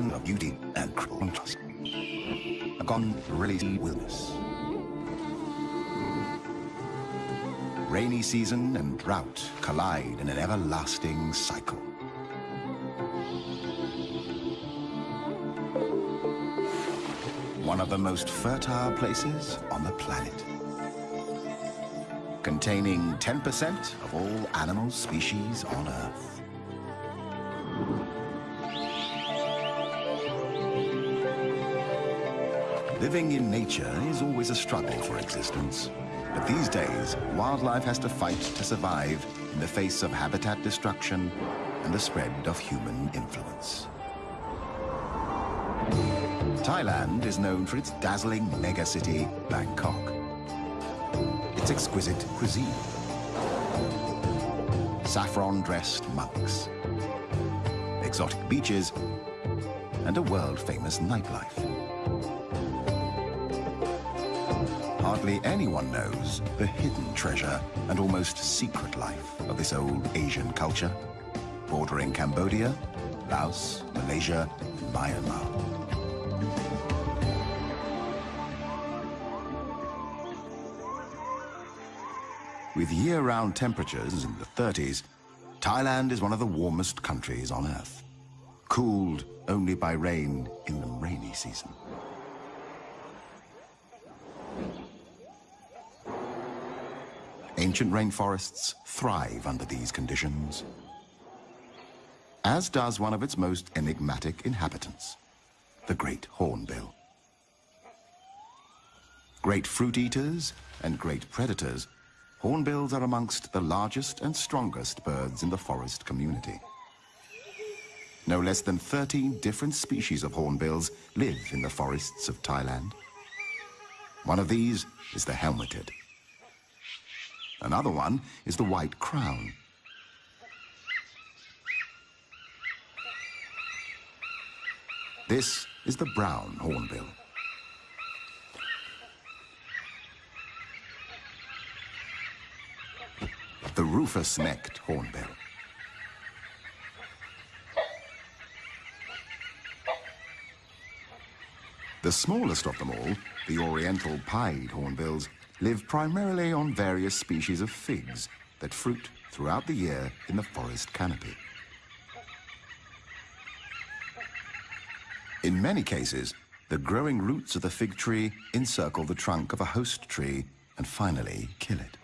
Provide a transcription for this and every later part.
Land of beauty and contrast. A gone really wilderness. Rainy season and drought collide in an everlasting cycle. One of the most fertile places on the planet. Containing 10% of all animal species on Earth. Living in nature is always a struggle for existence. But these days, wildlife has to fight to survive in the face of habitat destruction and the spread of human influence. Thailand is known for its dazzling megacity, Bangkok. Its exquisite cuisine. Saffron-dressed monks. Exotic beaches and a world-famous nightlife. Hardly anyone knows the hidden treasure and almost secret life of this old Asian culture, bordering Cambodia, Laos, Malaysia, and Myanmar. With year-round temperatures in the 30s, Thailand is one of the warmest countries on Earth, cooled only by rain in the rainy season. Ancient rainforests thrive under these conditions, as does one of its most enigmatic inhabitants, the great hornbill. Great fruit eaters and great predators, hornbills are amongst the largest and strongest birds in the forest community. No less than 13 different species of hornbills live in the forests of Thailand. One of these is the helmeted. Another one is the white crown. This is the brown hornbill. The rufous-necked hornbill. The smallest of them all, the oriental pied hornbills, live primarily on various species of figs that fruit throughout the year in the forest canopy. In many cases, the growing roots of the fig tree encircle the trunk of a host tree and finally kill it.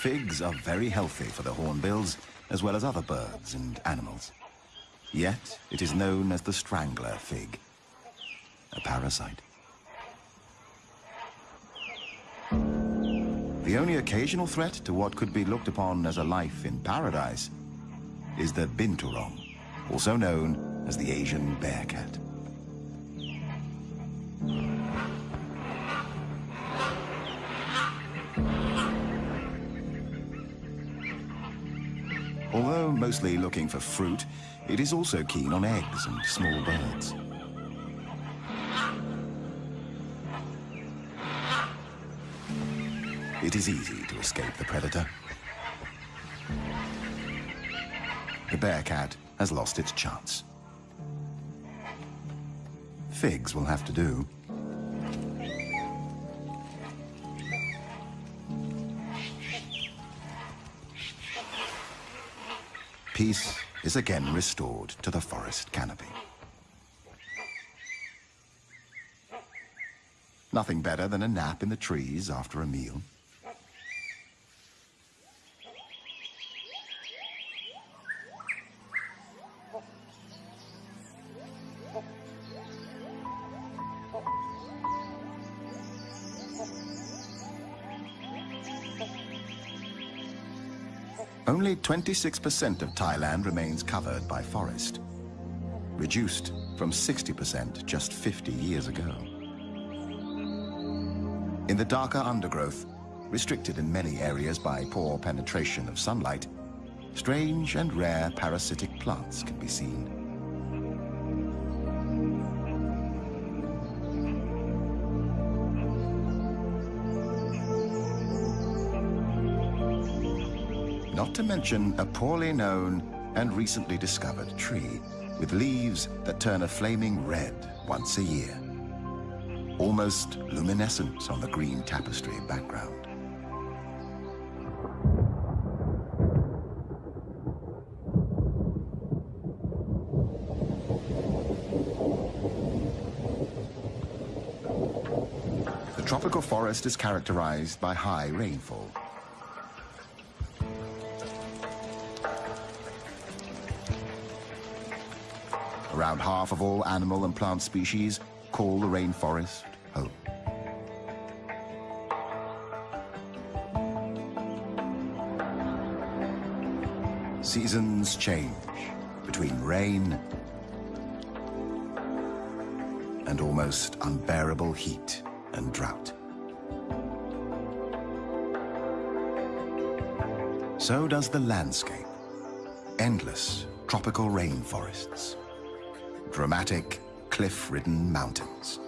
Figs are very healthy for the hornbills as well as other birds and animals. Yet, it is known as the strangler fig, a parasite. The only occasional threat to what could be looked upon as a life in paradise is the binturong, also known as the Asian bear mostly looking for fruit, it is also keen on eggs and small birds. It is easy to escape the predator. The bear cat has lost its chance. Figs will have to do. Peace is again restored to the forest canopy. Nothing better than a nap in the trees after a meal. Only 26% of Thailand remains covered by forest, reduced from 60% just 50 years ago. In the darker undergrowth, restricted in many areas by poor penetration of sunlight, strange and rare parasitic plants can be seen. To mention a poorly known and recently discovered tree with leaves that turn a flaming red once a year. Almost luminescent on the green tapestry background. The tropical forest is characterized by high rainfall. Around half of all animal and plant species call the rainforest home. Seasons change between rain and almost unbearable heat and drought. So does the landscape. Endless tropical rainforests dramatic, cliff-ridden mountains.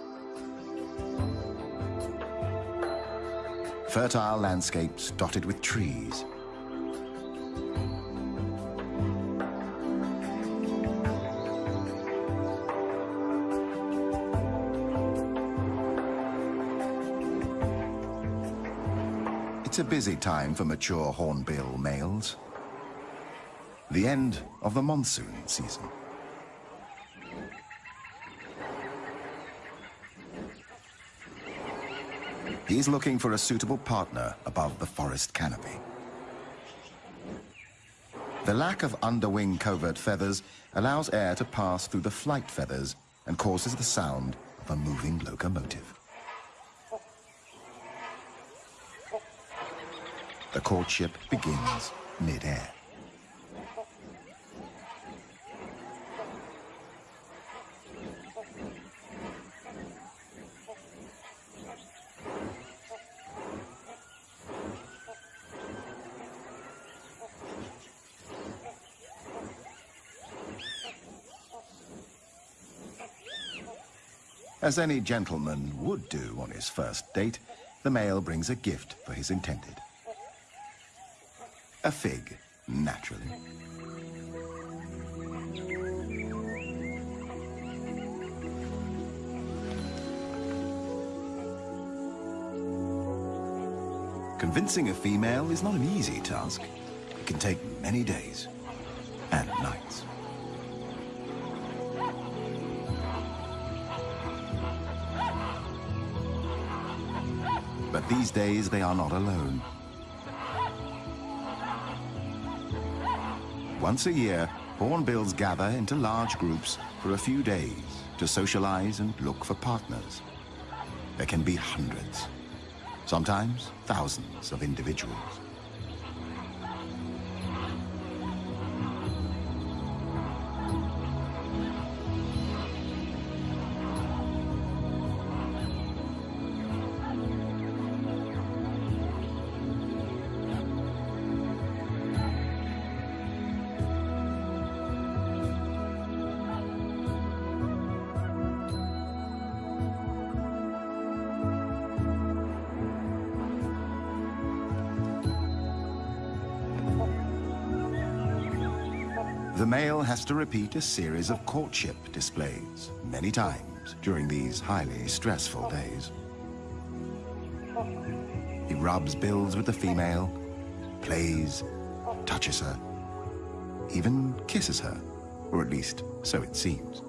Fertile landscapes dotted with trees. It's a busy time for mature hornbill males. The end of the monsoon season. He's looking for a suitable partner above the forest canopy. The lack of underwing covert feathers allows air to pass through the flight feathers and causes the sound of a moving locomotive. The courtship begins mid-air. As any gentleman would do on his first date, the male brings a gift for his intended. A fig, naturally. Convincing a female is not an easy task. It can take many days and nights. These days they are not alone. Once a year, hornbills gather into large groups for a few days to socialize and look for partners. There can be hundreds, sometimes thousands of individuals. Has to repeat a series of courtship displays many times during these highly stressful days. He rubs bills with the female, plays, touches her, even kisses her, or at least so it seems.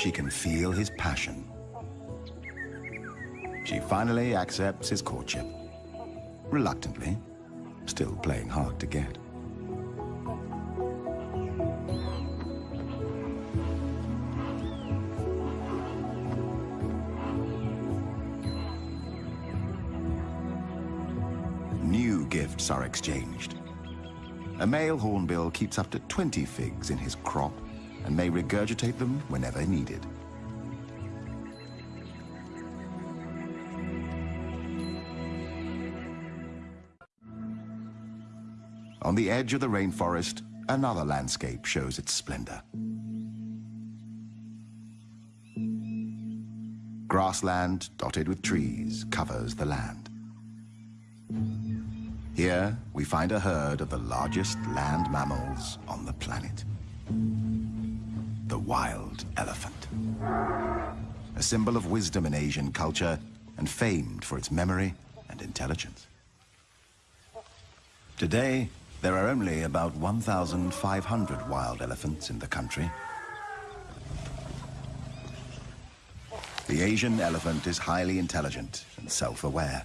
She can feel his passion. She finally accepts his courtship. Reluctantly, still playing hard to get. New gifts are exchanged. A male hornbill keeps up to 20 figs in his crop and may regurgitate them whenever needed. On the edge of the rainforest, another landscape shows its splendor. Grassland dotted with trees covers the land. Here, we find a herd of the largest land mammals on the planet. Wild elephant. A symbol of wisdom in Asian culture and famed for its memory and intelligence. Today, there are only about 1,500 wild elephants in the country. The Asian elephant is highly intelligent and self-aware.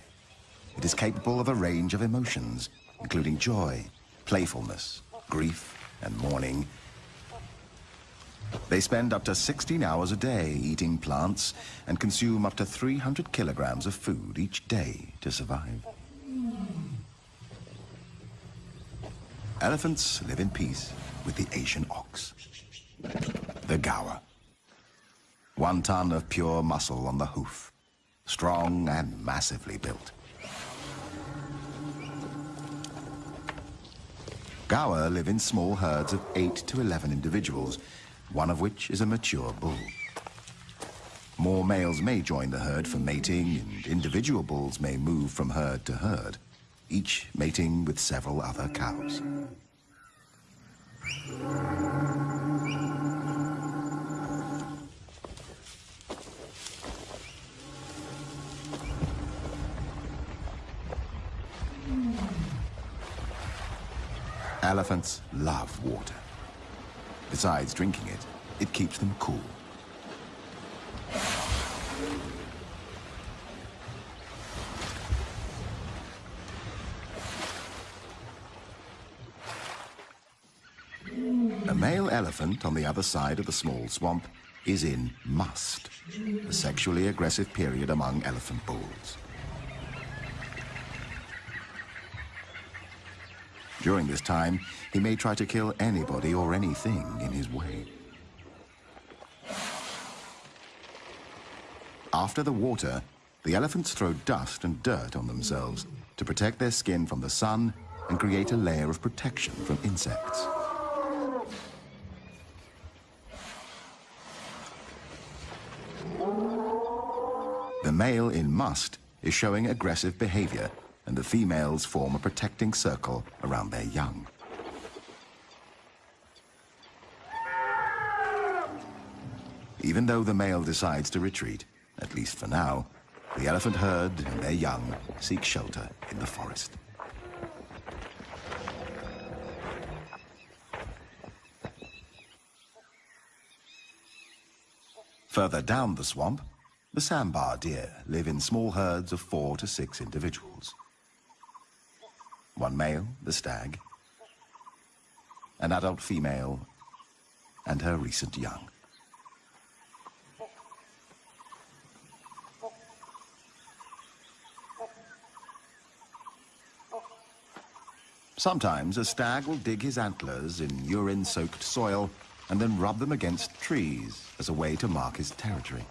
It is capable of a range of emotions, including joy, playfulness, grief, and mourning. They spend up to 16 hours a day eating plants and consume up to 300 kilograms of food each day to survive. Elephants live in peace with the Asian ox. The Gaur. One ton of pure muscle on the hoof. Strong and massively built. Gaur live in small herds of 8 to 11 individuals, one of which is a mature bull. More males may join the herd for mating, and individual bulls may move from herd to herd each mating with several other cows. Elephants love water. Besides drinking it, it keeps them cool. A male elephant on the other side of the small swamp is in musth, a sexually aggressive period among elephant bulls. During this time, he may try to kill anybody or anything in his way. After the water, the elephants throw dust and dirt on themselves to protect their skin from the sun and create a layer of protection from insects. The male in musth is showing aggressive behavior, and the females form a protecting circle around their young. Even though the male decides to retreat, at least for now, the elephant herd and their young seek shelter in the forest. Further down the swamp, the sambar deer live in small herds of four to six individuals. One male, the stag, an adult female, and her recent young. Sometimes a stag will dig his antlers in urine-soaked soil and then rub them against trees as a way to mark his territory.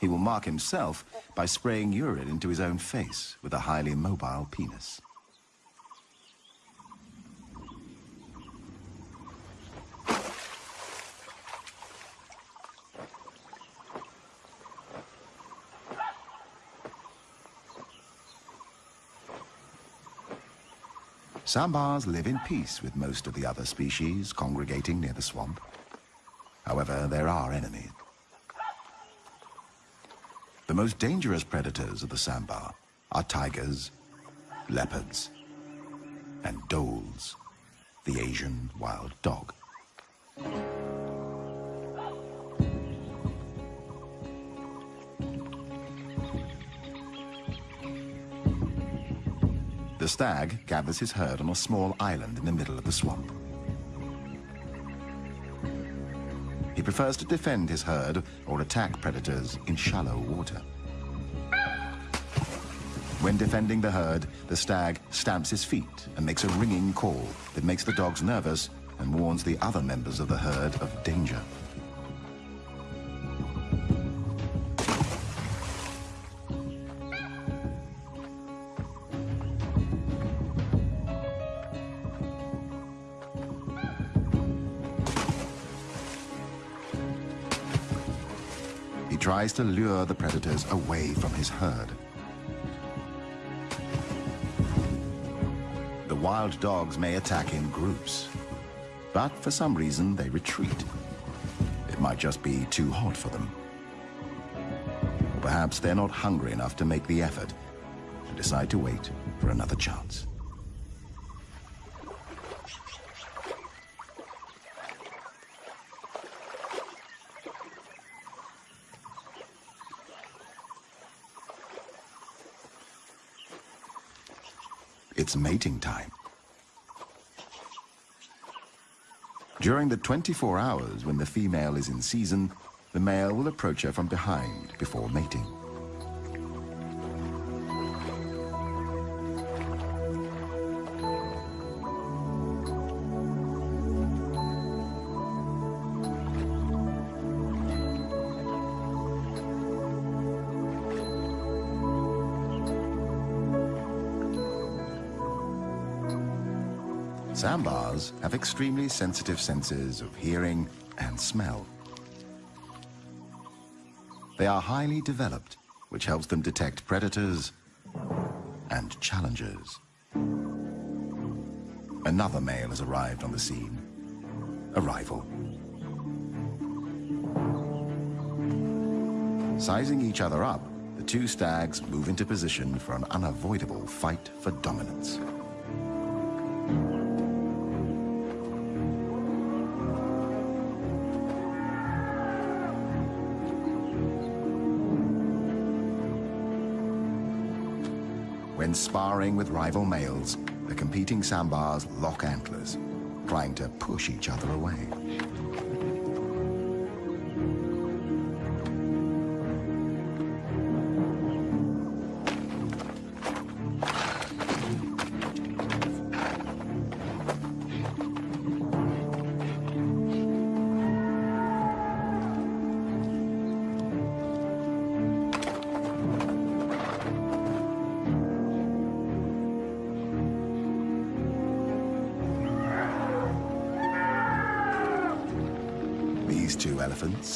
He will mark himself by spraying urine into his own face with a highly mobile penis. Sambars live in peace with most of the other species congregating near the swamp. However, there are enemies. The most dangerous predators of the sambar are tigers, leopards, and dholes, the Asian wild dog. The stag gathers his herd on a small island in the middle of the swamp. Prefers to defend his herd or attack predators in shallow water. When defending the herd, the stag stamps his feet and makes a ringing call that makes the dogs nervous and warns the other members of the herd of danger. Tries to lure the predators away from his herd. The wild dogs may attack in groups, but for some reason they retreat. It might just be too hot for them. Or perhaps they're not hungry enough to make the effort and decide to wait for another chance. It's mating time. During the 24 hours when the female is in season, the male will approach her from behind before mating. Sambars have extremely sensitive senses of hearing and smell. They are highly developed, which helps them detect predators and challengers. Another male has arrived on the scene. A rival. Sizing each other up, the two stags move into position for an unavoidable fight for dominance. When sparring with rival males, the competing sambars lock antlers, trying to push each other away.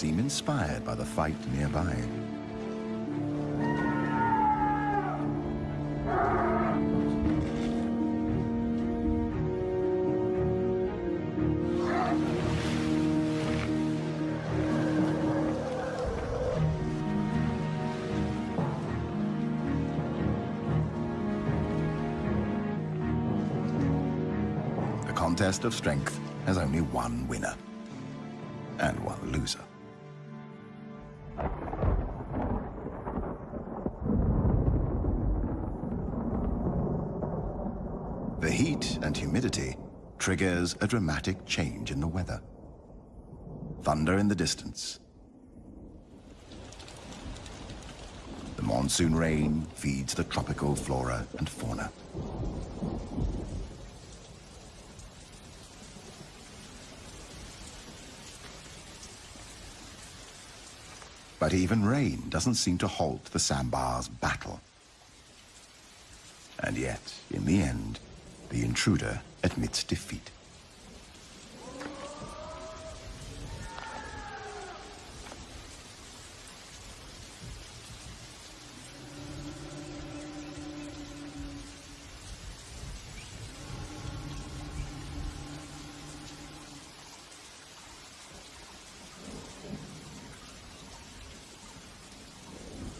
Seem inspired by the fight nearby. The contest of strength has only one winner and one loser. Triggers a dramatic change in the weather. Thunder in the distance. The monsoon rain feeds the tropical flora and fauna. But even rain doesn't seem to halt the Sambar's battle. And yet, in the end, intruder admits defeat.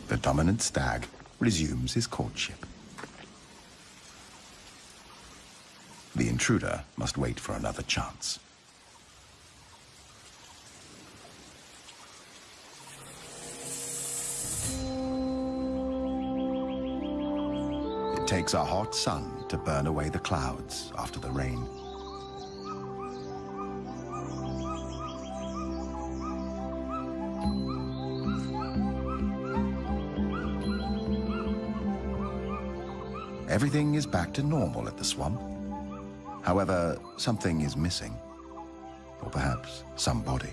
The dominant stag resumes his courtship. The intruder must wait for another chance. It takes a hot sun to burn away the clouds after the rain. Everything is back to normal at the swamp. However, something is missing. Or perhaps somebody.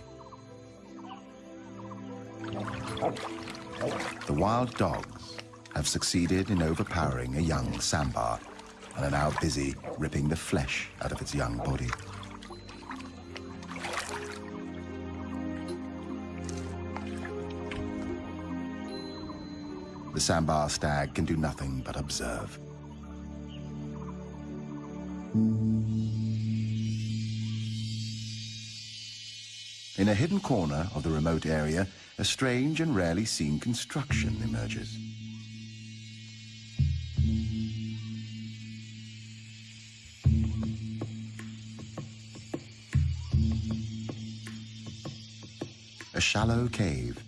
The wild dogs have succeeded in overpowering a young sambar and are now busy ripping the flesh out of its young body. the sambar stag can do nothing but observe. In a hidden corner of the remote area, a strange and rarely seen construction emerges. A shallow cave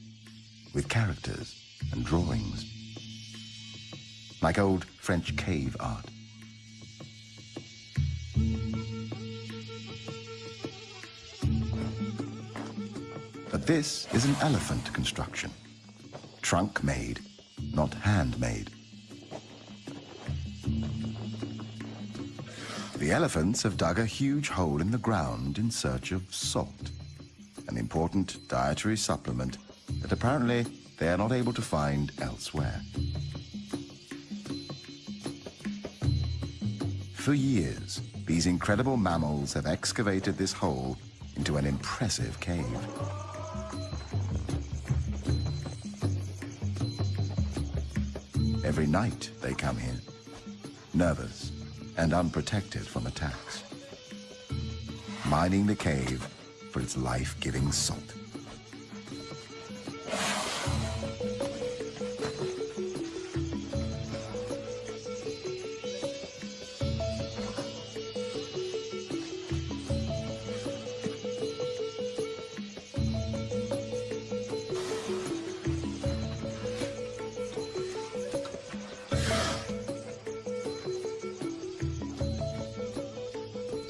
with characters and drawings, like old French cave art. This is an elephant construction. Trunk made, not handmade. The elephants have dug a huge hole in the ground in search of salt, an important dietary supplement that apparently they are not able to find elsewhere. For years, these incredible mammals have excavated this hole into an impressive cave. Every night they come here, nervous and unprotected from attacks, mining the cave for its life-giving salt.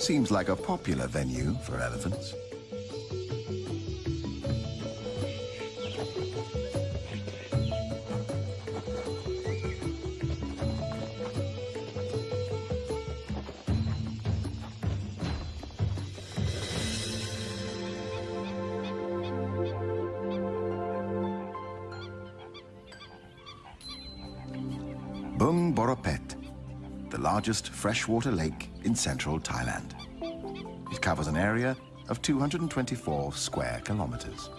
Seems like a popular venue for elephants. Bueng Boraphet, the largest freshwater lake in central Thailand. Covers an area of 224 square kilometers.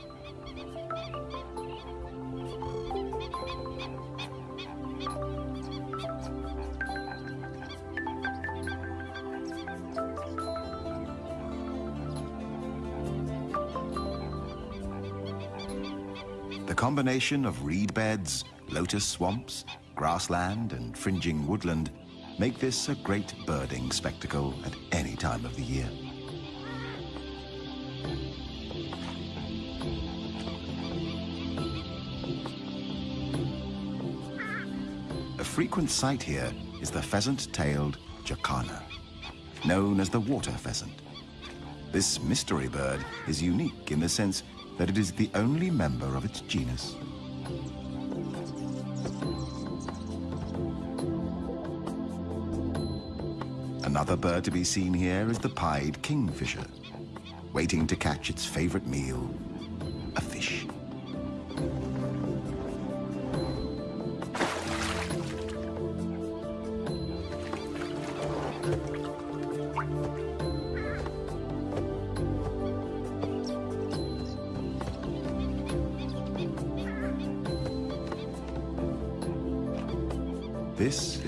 The combination of reed beds, lotus swamps, grassland and fringing woodland make this a great birding spectacle at any time of the year. Frequent sight here is the pheasant-tailed jacana, known as the water pheasant. This mystery bird is unique in the sense that it is the only member of its genus. Another bird to be seen here is the pied kingfisher, waiting to catch its favorite meal,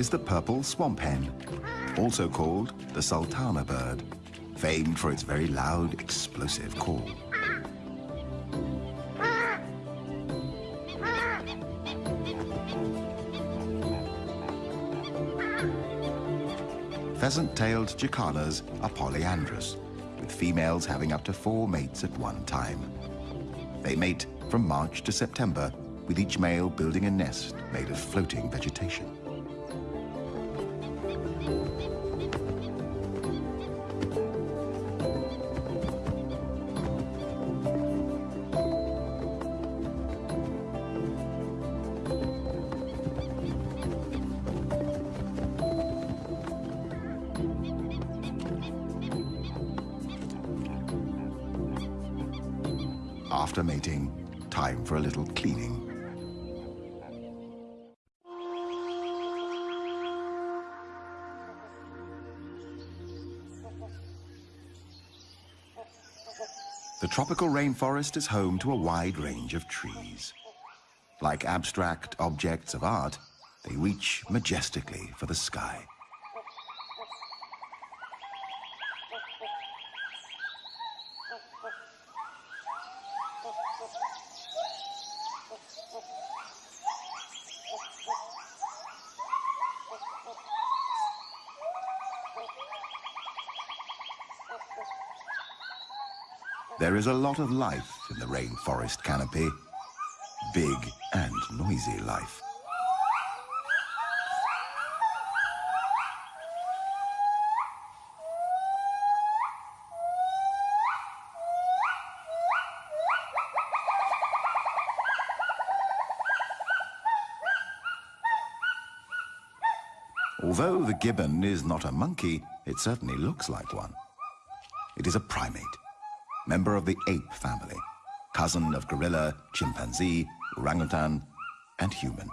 is the purple swamp hen, also called the sultana bird, famed for its very loud, explosive call. Pheasant-tailed jacanas are polyandrous, with females having up to four mates at one time. They mate from March to September, with each male building a nest made of floating vegetation. After mating, time for a little cleaning. The tropical rainforest is home to a wide range of trees. Like abstract objects of art, they reach majestically for the sky. There is a lot of life in the rainforest canopy. Big and noisy life. Although the gibbon is not a monkey, it certainly looks like one. It is a primate, member of the ape family, cousin of gorilla, chimpanzee, orangutan, and human.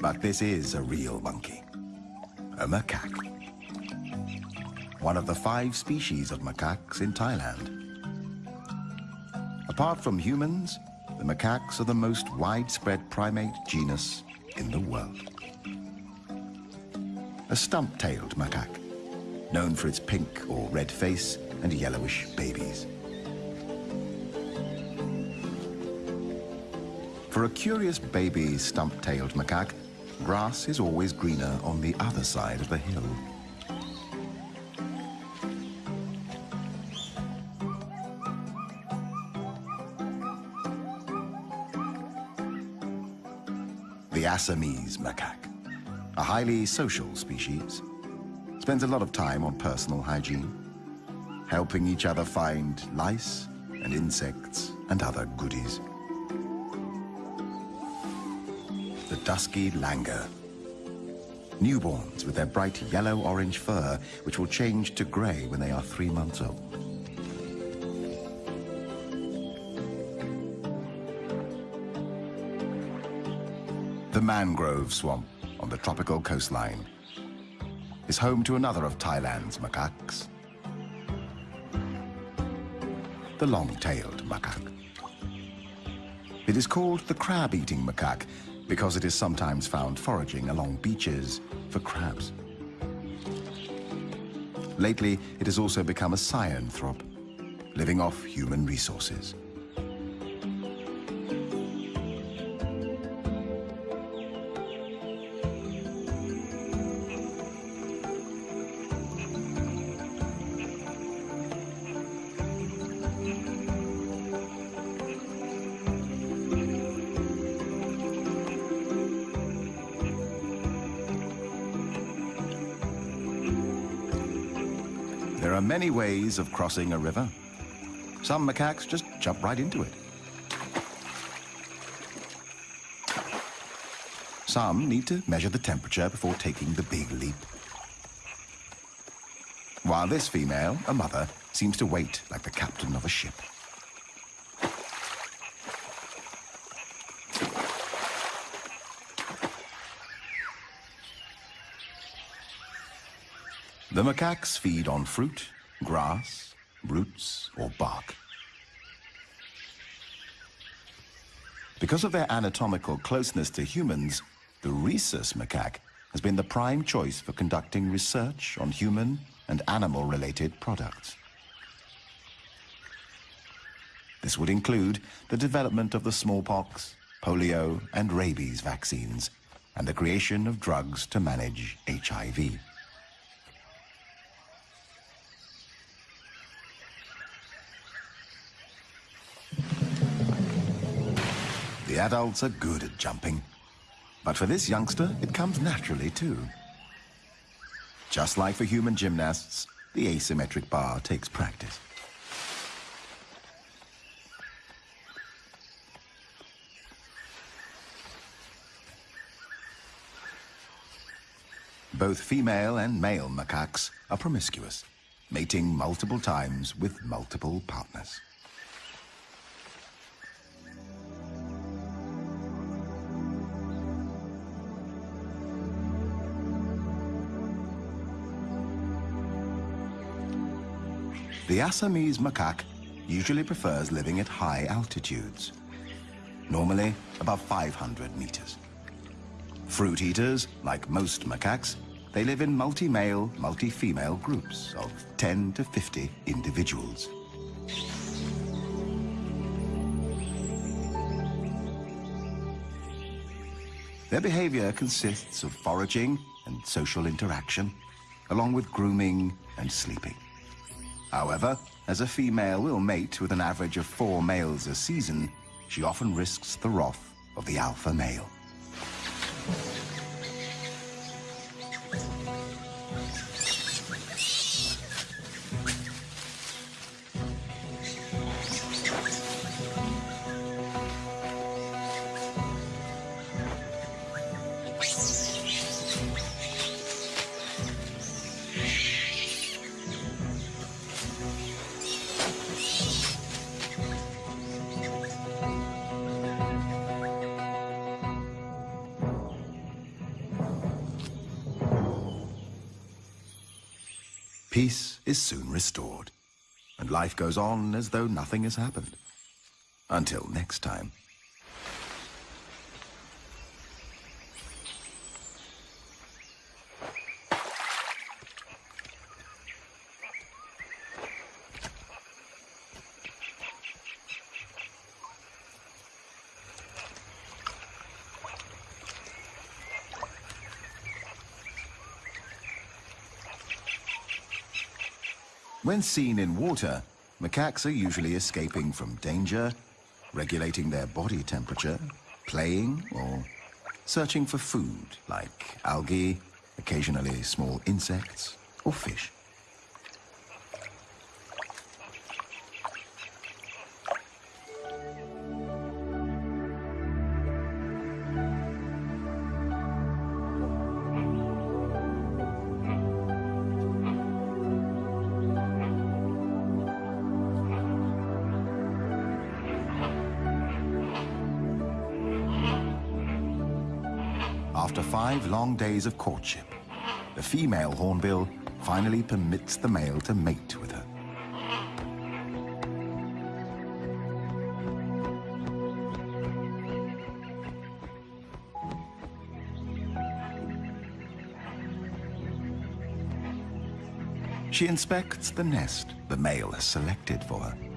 But this is a real monkey, a macaque. One of the five species of macaques in Thailand. Apart from humans, the macaques are the most widespread primate genus in the world. A stump-tailed macaque, known for its pink or red face and yellowish babies. For a curious baby stump-tailed macaque, grass is always greener on the other side of the hill. Assamese macaque, a highly social species, spends a lot of time on personal hygiene, helping each other find lice and insects and other goodies. The dusky langur. Newborns with their bright yellow-orange fur, which will change to grey when they are three months old. The mangrove swamp on the tropical coastline is home to another of Thailand's macaques, the long-tailed macaque. It is called the crab-eating macaque because it is sometimes found foraging along beaches for crabs. Lately, it has also become a synanthrope, living off human resources. Ways of crossing a river. Some macaques just jump right into it. Some need to measure the temperature before taking the big leap. While this female, a mother, seems to wait like the captain of a ship. The macaques feed on fruit, grass, roots, or bark. Because of their anatomical closeness to humans, the rhesus macaque has been the prime choice for conducting research on human and animal-related products. This would include the development of the smallpox, polio, and rabies vaccines, and the creation of drugs to manage HIV. The adults are good at jumping. But for this youngster, it comes naturally too. Just like for human gymnasts, the asymmetric bar takes practice. Both female and male macaques are promiscuous, mating multiple times with multiple partners. The Assamese macaque usually prefers living at high altitudes, normally above 500 meters. Fruit eaters, like most macaques, they live in multi-male, multi-female groups of 10 to 50 individuals. Their behavior consists of foraging and social interaction, along with grooming and sleeping. However, as a female will mate with an average of four males a season, she often risks the wrath of the alpha male. Restored, and life goes on as though nothing has happened. Until next time. When seen in water, macaques are usually escaping from danger, regulating their body temperature, playing, or searching for food like algae, occasionally small insects, or fish. Days of courtship, the female hornbill finally permits the male to mate with her. She inspects the nest the male has selected for her.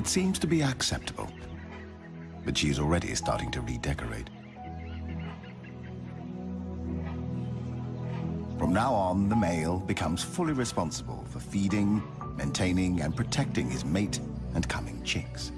It seems to be acceptable, but she's already starting to redecorate. From now on, the male becomes fully responsible for feeding, maintaining, and protecting his mate and coming chicks.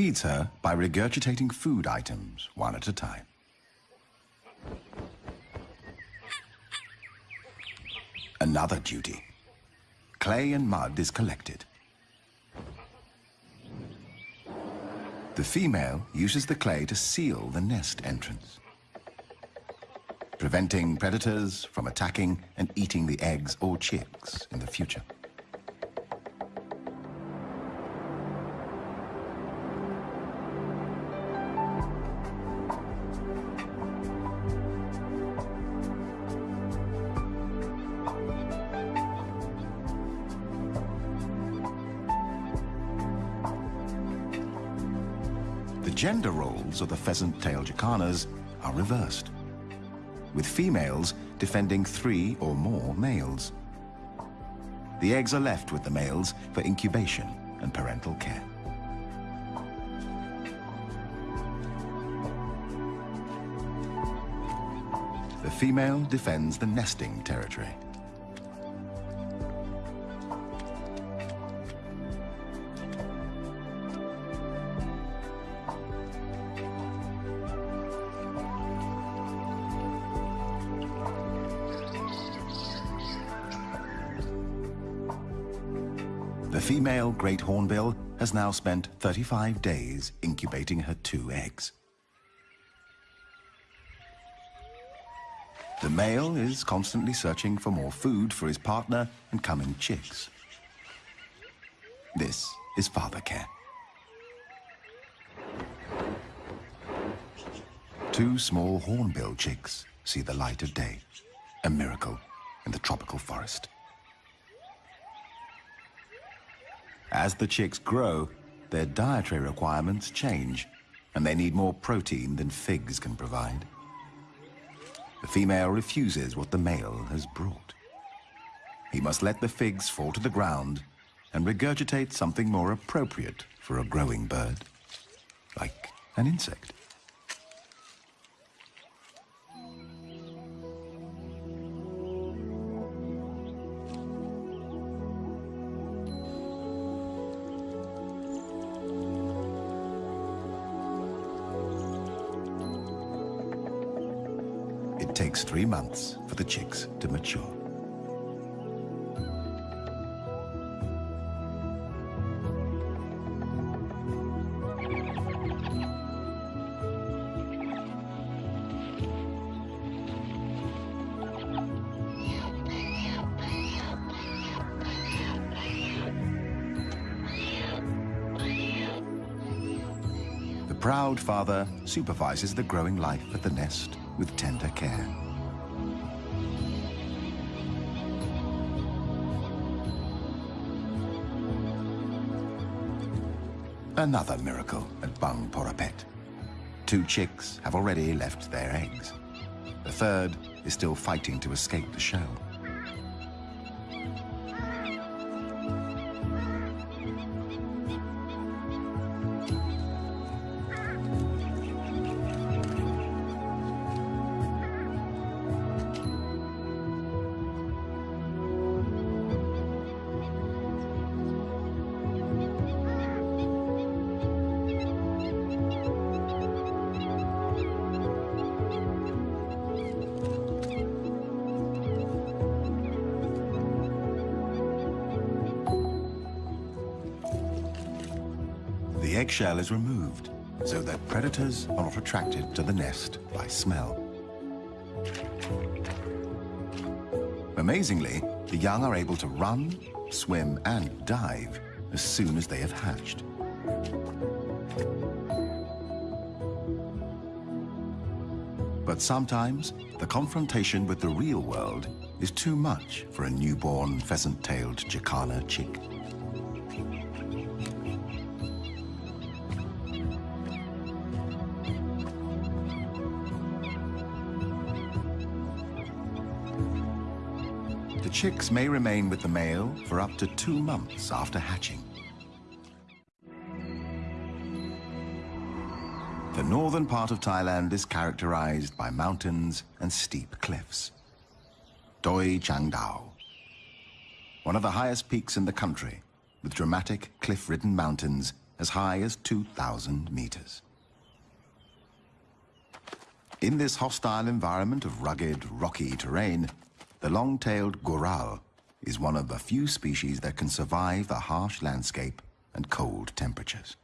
Feeds her by regurgitating food items one at a time. Another duty. Clay and mud is collected. The female uses the clay to seal the nest entrance, preventing predators from attacking and eating the eggs or chicks in the future. Gender roles of the pheasant-tailed jacanas are reversed, with females defending three or more males. The eggs are left with the males for incubation and parental care. The female defends the nesting territory. Female great hornbill has now spent 35 days incubating her two eggs. The male is constantly searching for more food for his partner and coming chicks. This is father care. Two small hornbill chicks see the light of day, a miracle in the tropical forest. As the chicks grow, their dietary requirements change, and they need more protein than figs can provide. The female refuses what the male has brought. He must let the figs fall to the ground and regurgitate something more appropriate for a growing bird, like an insect. Months for the chicks to mature. The proud father supervises the growing life at the nest with tender care. Another miracle at Bueng Boraphet. Two chicks have already left their eggs. The third is still fighting to escape the shell. Is removed so that predators are not attracted to the nest by smell. Amazingly, the young are able to run, swim, and dive as soon as they have hatched. But sometimes, the confrontation with the real world is too much for a newborn pheasant-tailed Jacana chick. The chicks may remain with the male for up to two months after hatching. The northern part of Thailand is characterized by mountains and steep cliffs. Doi Chiang Dao, one of the highest peaks in the country, with dramatic cliff-ridden mountains as high as 2,000 meters. In this hostile environment of rugged, rocky terrain, the long-tailed goral is one of the few species that can survive the harsh landscape and cold temperatures.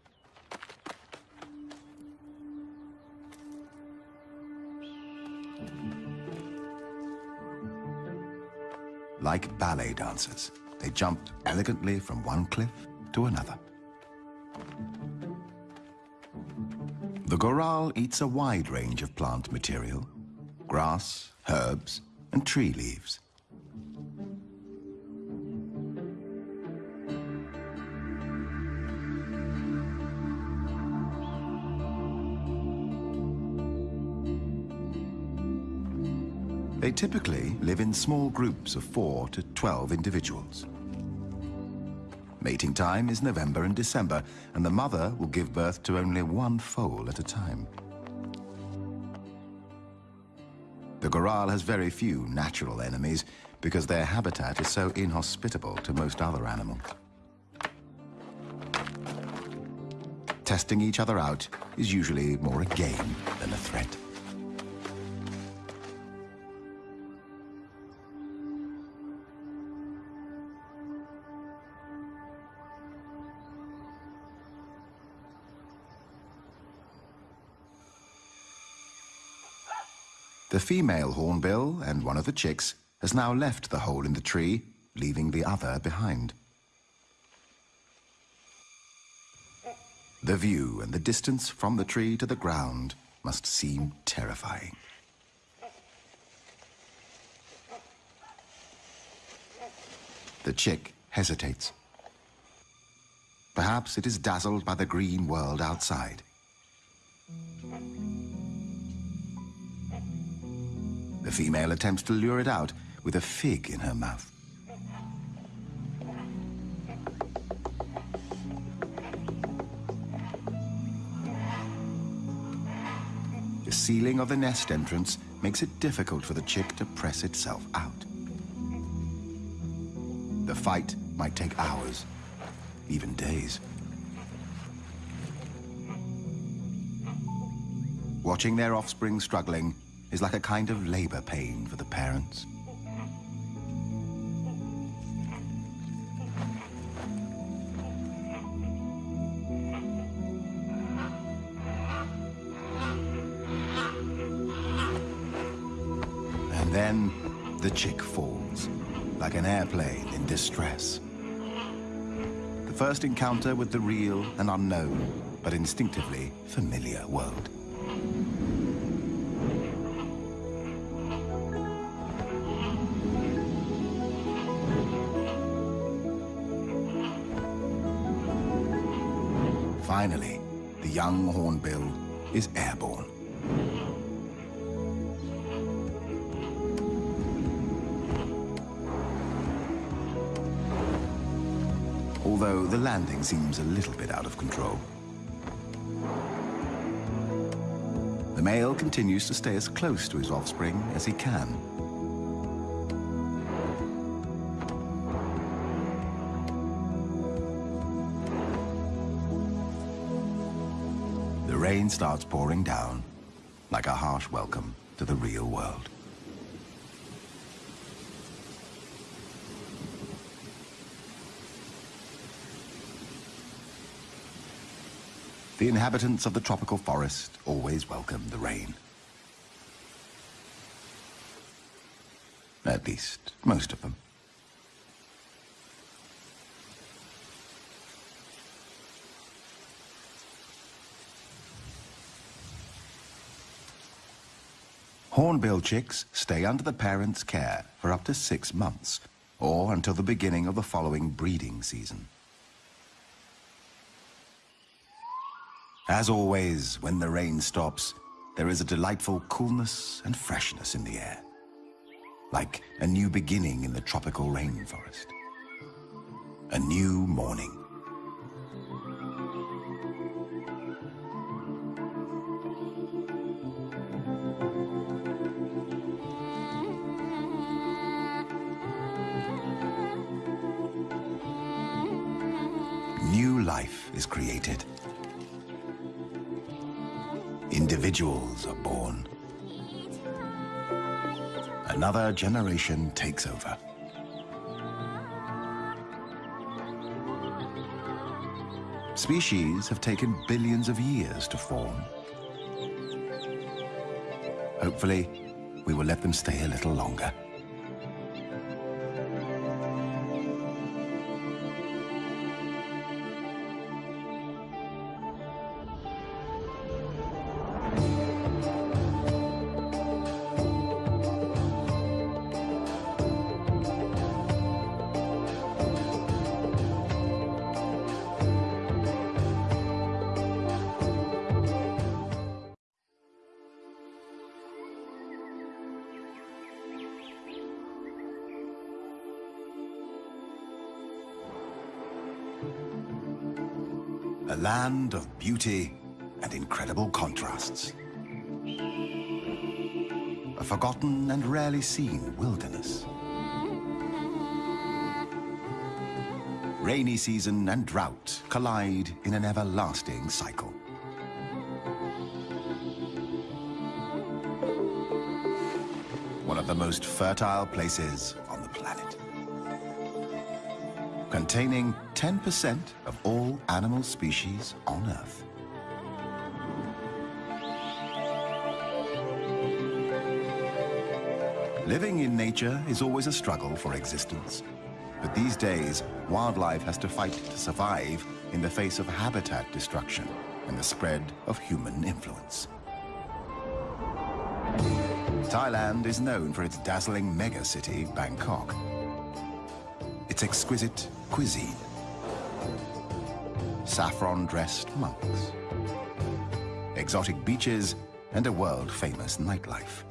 Like ballet dancers, they jumped elegantly from one cliff to another. The goral eats a wide range of plant material, grass, herbs, and tree leaves. They typically live in small groups of 4 to 12 individuals. Mating time is November and December, and the mother will give birth to only one foal at a time. The goral has very few natural enemies because their habitat is so inhospitable to most other animals. Testing each other out is usually more a game than a threat. The female hornbill and one of the chicks has now left the hole in the tree, leaving the other behind. The view and the distance from the tree to the ground must seem terrifying. The chick hesitates. Perhaps it is dazzled by the green world outside. The female attempts to lure it out with a fig in her mouth. The ceiling of the nest entrance makes it difficult for the chick to press itself out. The fight might take hours, even days. Watching their offspring struggling is like a kind of labor pain for the parents. And then the chick falls, like an airplane in distress. The first encounter with the real and unknown, but instinctively familiar world. Finally, the young hornbill is airborne. Although the landing seems a little bit out of control. The male continues to stay as close to his offspring as he can. Rain starts pouring down, like a harsh welcome to the real world. The inhabitants of the tropical forest always welcome the rain. At least, most of them. Hornbill chicks stay under the parent's care for up to six months, or until the beginning of the following breeding season. As always, when the rain stops, there is a delightful coolness and freshness in the air. Like a new beginning in the tropical rainforest. A new morning. Another generation takes over. Species have taken billions of years to form. Hopefully, we will let them stay a little longer. Beauty and incredible contrasts. A forgotten and rarely seen wilderness. Rainy season and drought collide in an everlasting cycle. One of the most fertile places on the planet. Containing 10% of all animal species on Earth. Living in nature is always a struggle for existence. But these days, wildlife has to fight to survive in the face of habitat destruction and the spread of human influence. Thailand is known for its dazzling megacity, Bangkok. Its exquisite cuisine. Saffron-dressed monks. Exotic beaches and a world-famous nightlife.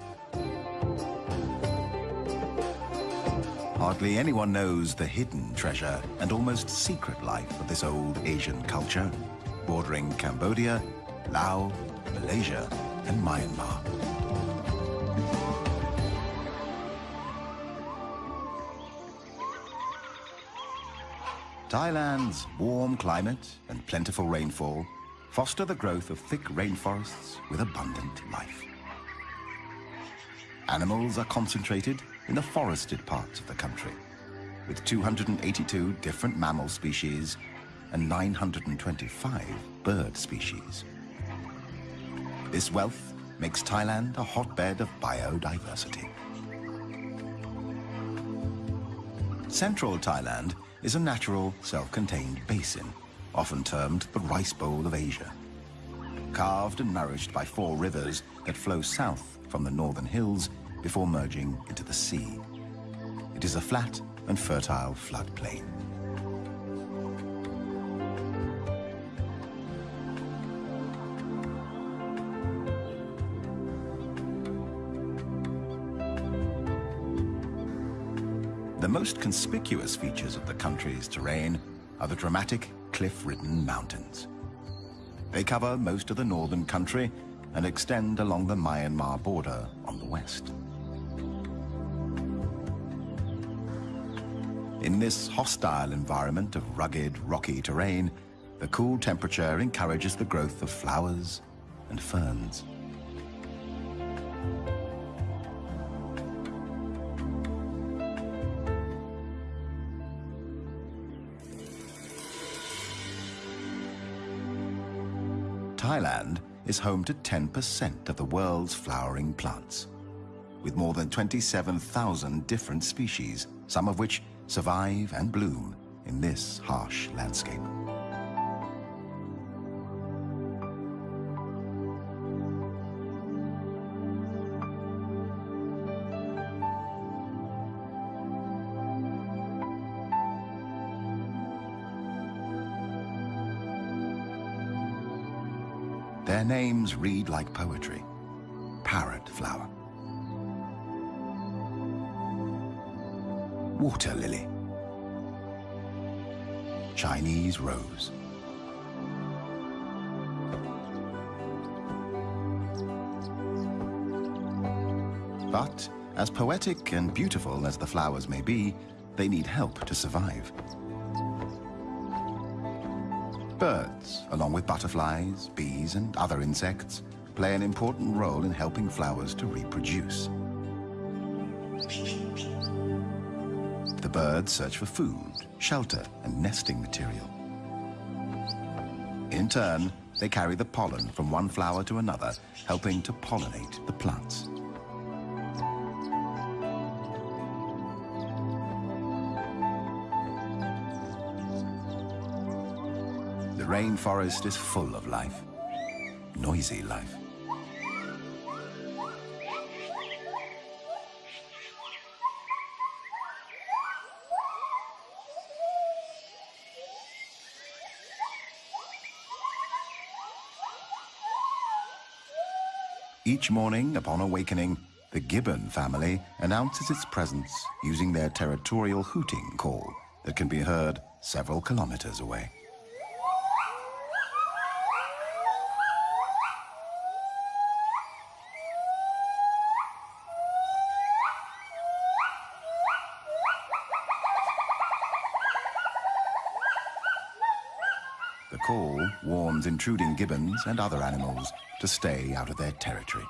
Hardly anyone knows the hidden treasure and almost secret life of this old Asian culture, bordering Cambodia, Laos, Malaysia, and Myanmar. Thailand's warm climate and plentiful rainfall foster the growth of thick rainforests with abundant life. Animals are concentrated in the forested parts of the country, with 282 different mammal species and 925 bird species. This wealth makes Thailand a hotbed of biodiversity. Central Thailand is a natural, self-contained basin, often termed the rice bowl of Asia. Carved and nourished by four rivers that flow south from the northern hills before merging into the sea. It is a flat and fertile floodplain. The most conspicuous features of the country's terrain are the dramatic cliff-ridden mountains. They cover most of the northern country and extend along the Myanmar border on the west. In this hostile environment of rugged, rocky terrain, the cool temperature encourages the growth of flowers and ferns. Thailand is home to 10% of the world's flowering plants, with more than 27,000 different species, some of which survive and bloom in this harsh landscape. Their names read like poetry. Parrot flower. Water lily. Chinese rose. But, as poetic and beautiful as the flowers may be, they need help to survive. Birds, along with butterflies, bees and other insects, play an important role in helping flowers to reproduce. Birds search for food, shelter and nesting material. In turn, they carry the pollen from one flower to another, helping to pollinate the plants. The rainforest is full of life, noisy life. Each morning, upon awakening, the gibbon family announces its presence using their territorial hooting call that can be heard several kilometers away. The call warns intruding gibbons and other animals to stay out of their territory.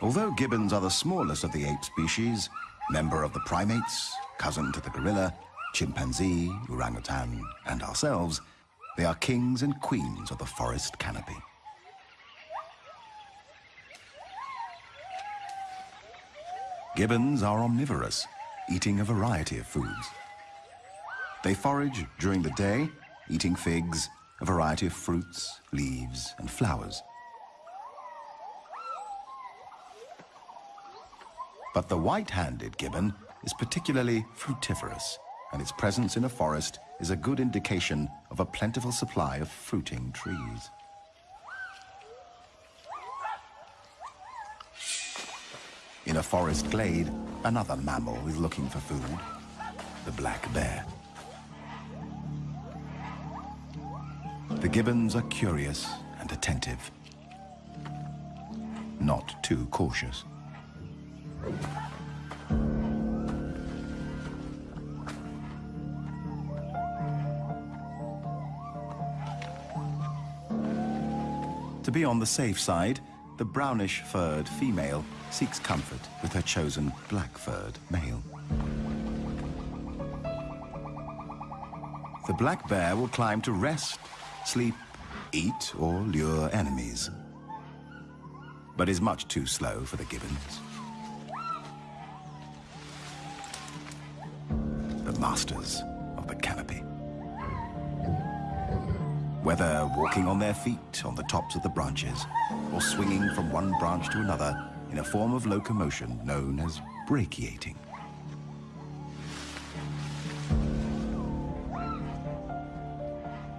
Although gibbons are the smallest of the ape species, member of the primates, cousin to the gorilla, chimpanzee, orangutan, and ourselves, they are kings and queens of the forest canopy. Gibbons are omnivorous, eating a variety of foods. They forage during the day, eating figs, a variety of fruits, leaves, and flowers. But the white-handed gibbon is particularly frugivorous, and its presence in a forest is a good indication of a plentiful supply of fruiting trees. In a forest glade, another mammal is looking for food, the black bear. The gibbons are curious and attentive, not too cautious. To be on the safe side, the brownish-furred female seeks comfort with her chosen black-furred male. The black bear will climb to rest, sleep, eat, or lure enemies, but is much too slow for the gibbons. The masters of the canopy. Whether walking on their feet on the tops of the branches or swinging from one branch to another in a form of locomotion known as brachiating.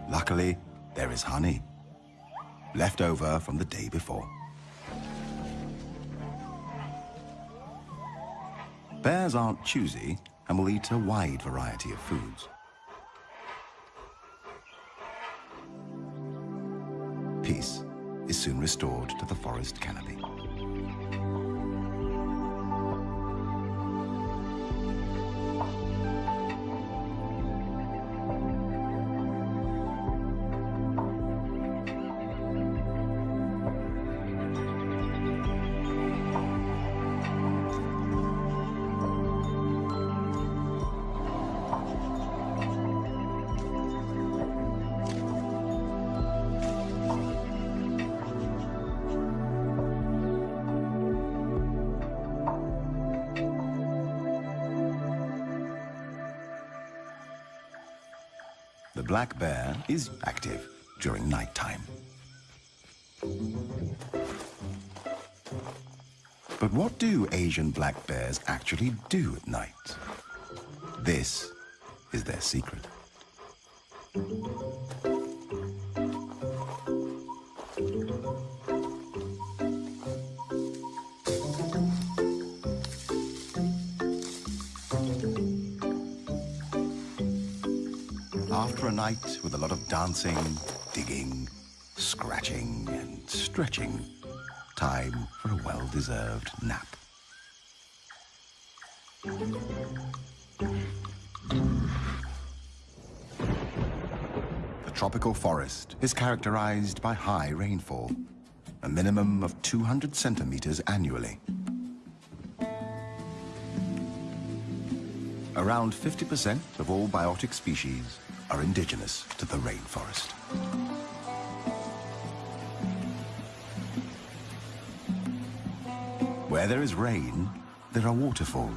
Luckily, there is honey, left over from the day before. Bears aren't choosy and will eat a wide variety of foods. peace is soon restored to the forest canopy. Black bear is active during nighttime. But what do Asian black bears actually do at night? This is their secret. Dancing, digging, scratching, and stretching, time for a well-deserved nap. The tropical forest is characterized by high rainfall, a minimum of 200 centimeters annually. Around 50% of all biotic species are indigenous to the rainforest. Where there is rain, there are waterfalls.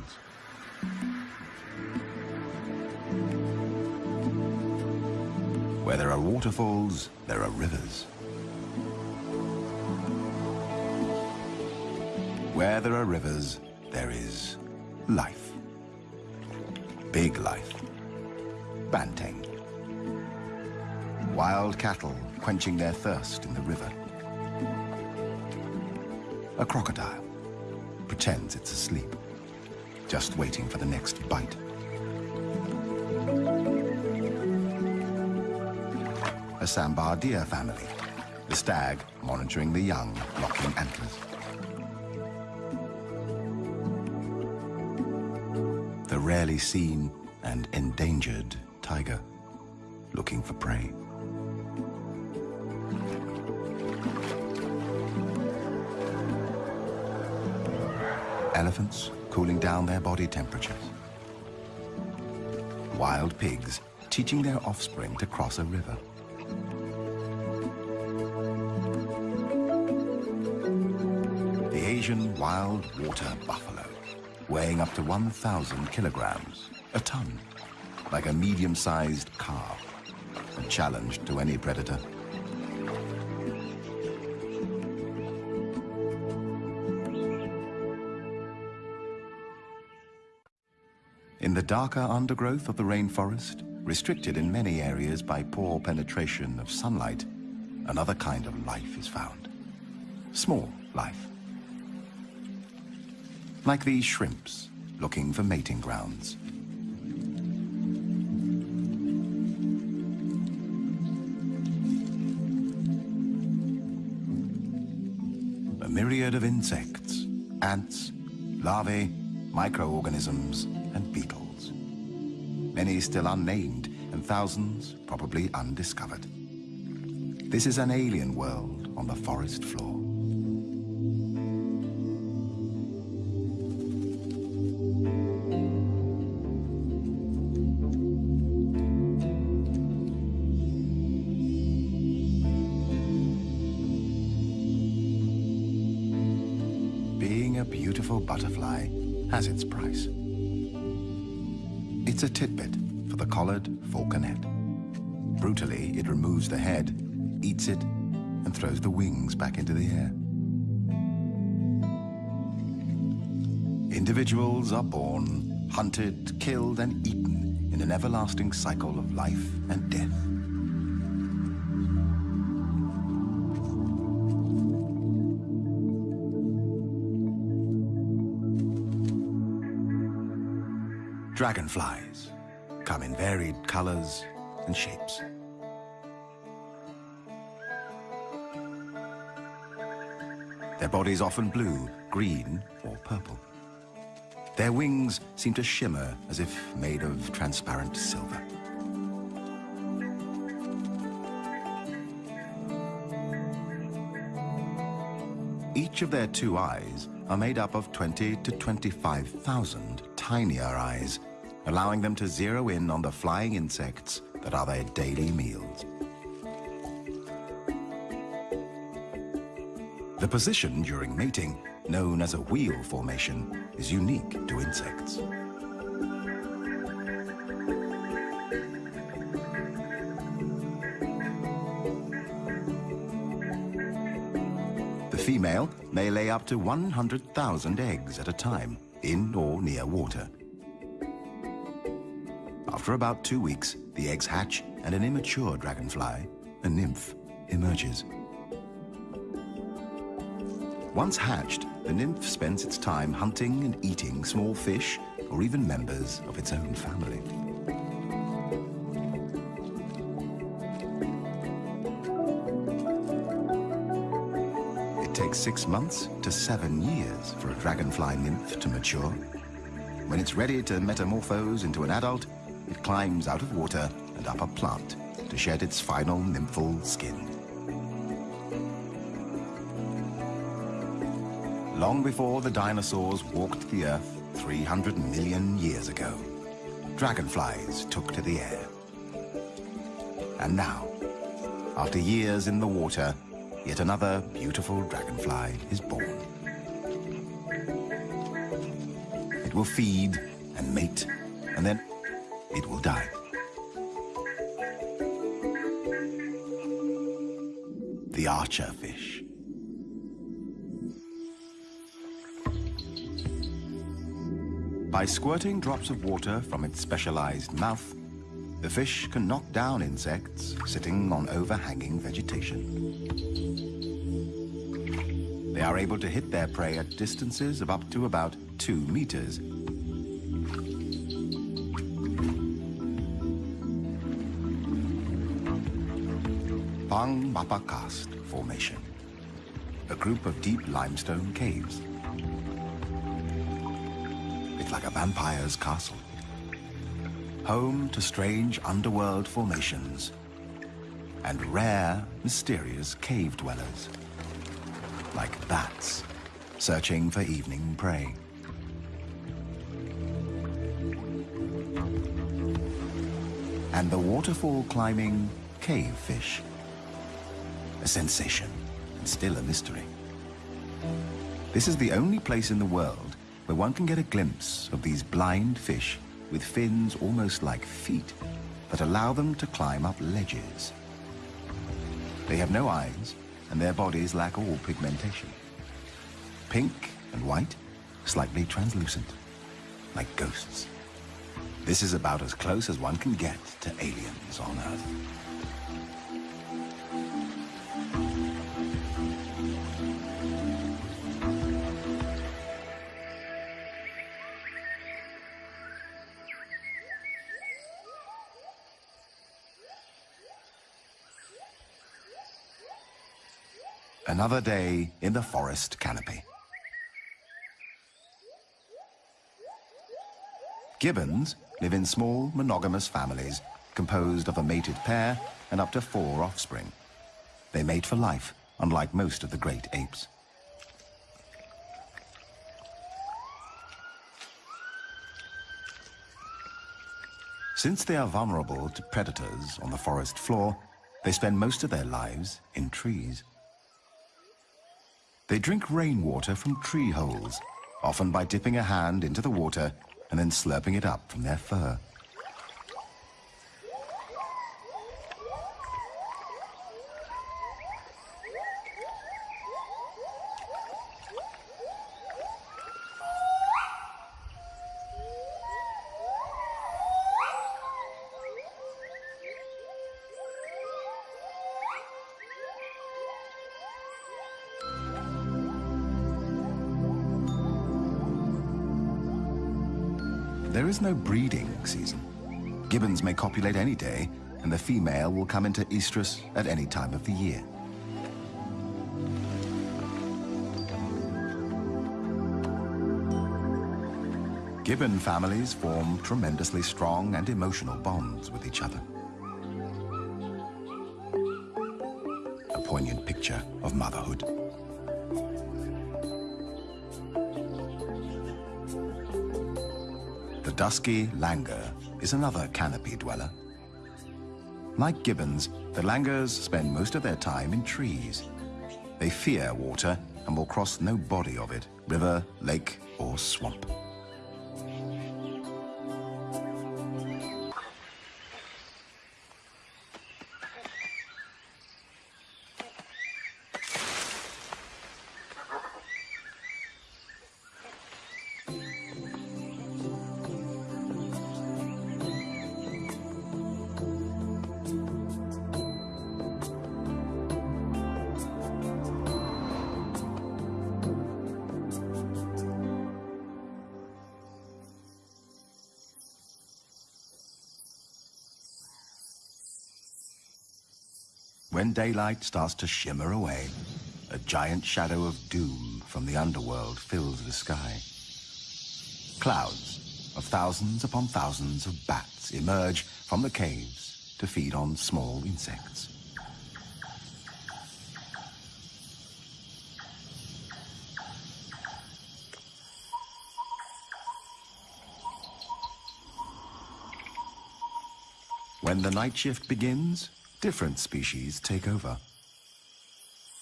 Where there are waterfalls, there are rivers. Where there are rivers, there is life. Big life. Cattle quenching their thirst in the river. A crocodile pretends it's asleep, just waiting for the next bite. A sambar deer family, the stag monitoring the young locking antlers. The rarely seen and endangered tiger looking for prey. Elephants cooling down their body temperatures. Wild pigs teaching their offspring to cross a river. The Asian wild water buffalo weighing up to 1,000 kilograms, a ton, like a medium-sized car, a challenge to any predator. The darker undergrowth of the rainforest, restricted in many areas by poor penetration of sunlight, another kind of life is found. Small life. Like these shrimps, looking for mating grounds. A myriad of insects, ants, larvae, microorganisms. Many still unnamed, and thousands probably undiscovered. This is an alien world on the forest floor. Collared falconet. Brutally, it removes the head, eats it, and throws the wings back into the air. Individuals are born, hunted, killed, and eaten in an everlasting cycle of life and death. Dragonflies varied colors and shapes. Their bodies often blue, green, or purple. Their wings seem to shimmer as if made of transparent silver. Each of their two eyes are made up of 20 to 25,000 tinier eyes, allowing them to zero in on the flying insects that are their daily meals. The position during mating, known as a wheel formation, is unique to insects. The female may lay up to 100,000 eggs at a time, in or near water. After about two weeks, the eggs hatch and an immature dragonfly, a nymph, emerges. Once hatched, the nymph spends its time hunting and eating small fish or even members of its own family. It takes six months to seven years for a dragonfly nymph to mature. When it's ready to metamorphose into an adult, it climbs out of water and up a plant to shed its final nymphal skin. Long before the dinosaurs walked the Earth 300 million years ago, dragonflies took to the air. And now, after years in the water, yet another beautiful dragonfly is born. It will feed and mate, and then it will die. The archer fish. By squirting drops of water from its specialized mouth, the fish can knock down insects sitting on overhanging vegetation. They are able to hit their prey at distances of up to about two meters. Pang Mapha Karst Formation, a group of deep limestone caves. It's like a vampire's castle. Home to strange underworld formations and rare, mysterious cave dwellers, like bats searching for evening prey. And the waterfall climbing cave fish, a sensation and still a mystery. This is the only place in the world where one can get a glimpse of these blind fish with fins almost like feet that allow them to climb up ledges. They have no eyes, and their bodies lack all pigmentation. Pink and white, slightly translucent, like ghosts. This is about as close as one can get to aliens on Earth. Another day in the forest canopy. Gibbons live in small monogamous families composed of a mated pair and up to four offspring. They mate for life, unlike most of the great apes. Since they are vulnerable to predators on the forest floor, they spend most of their lives in trees. They drink rainwater from tree holes, often by dipping a hand into the water and then slurping it up from their fur. Breeding season. Gibbons may copulate any day, and the female will come into estrus at any time of the year. Gibbon families form tremendously strong and emotional bonds with each other. A poignant picture of motherhood. Dusky langur is another canopy dweller. Like gibbons, the langurs spend most of their time in trees. They fear water and will cross no body of it, river, lake, or swamp. When daylight starts to shimmer away, a giant shadow of doom from the underworld fills the sky. Clouds of thousands upon thousands of bats emerge from the caves to feed on small insects. When the night shift begins, different species take over.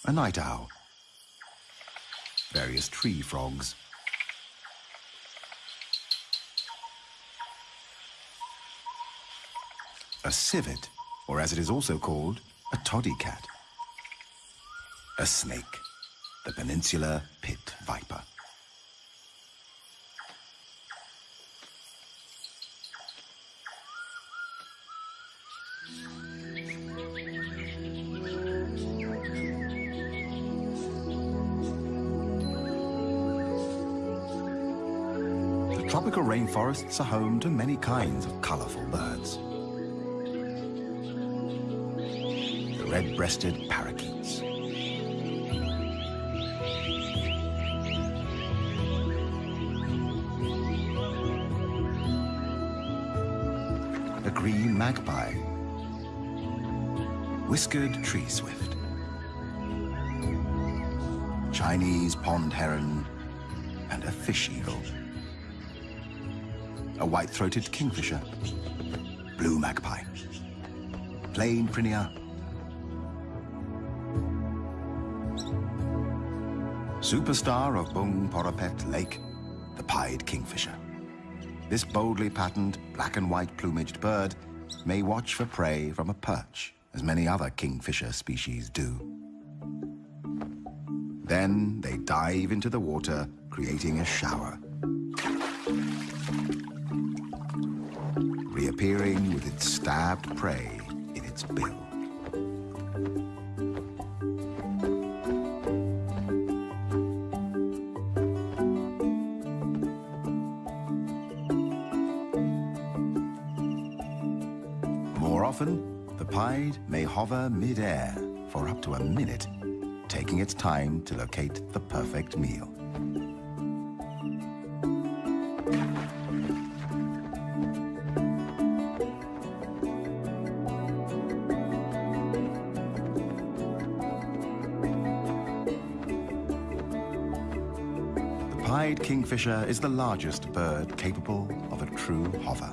A night owl, various tree frogs, a civet, or as it is also called, a toddy cat, a snake, the peninsular pit viper. Rainforests are home to many kinds of colorful birds. The red-breasted parakeets. The green magpie. Whiskered tree swift. Chinese pond heron and a fish eagle a white-throated kingfisher, blue magpie, plain prinia, superstar of Bueng Boraphet Lake, the pied kingfisher. This boldly patterned black and white plumaged bird may watch for prey from a perch, as many other kingfisher species do. Then they dive into the water, creating a shower. Reappearing with its stabbed prey in its bill. More often, the pied may hover mid-air for up to a minute, taking its time to locate the perfect meal. Pied kingfisher is the largest bird capable of a true hover.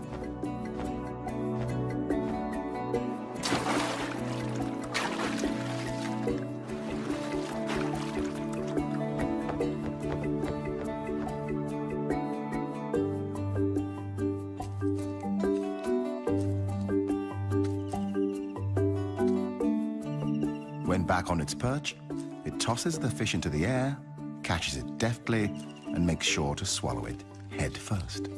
When back on its perch, it tosses the fish into the air, catches it deftly, and make sure to swallow it head first.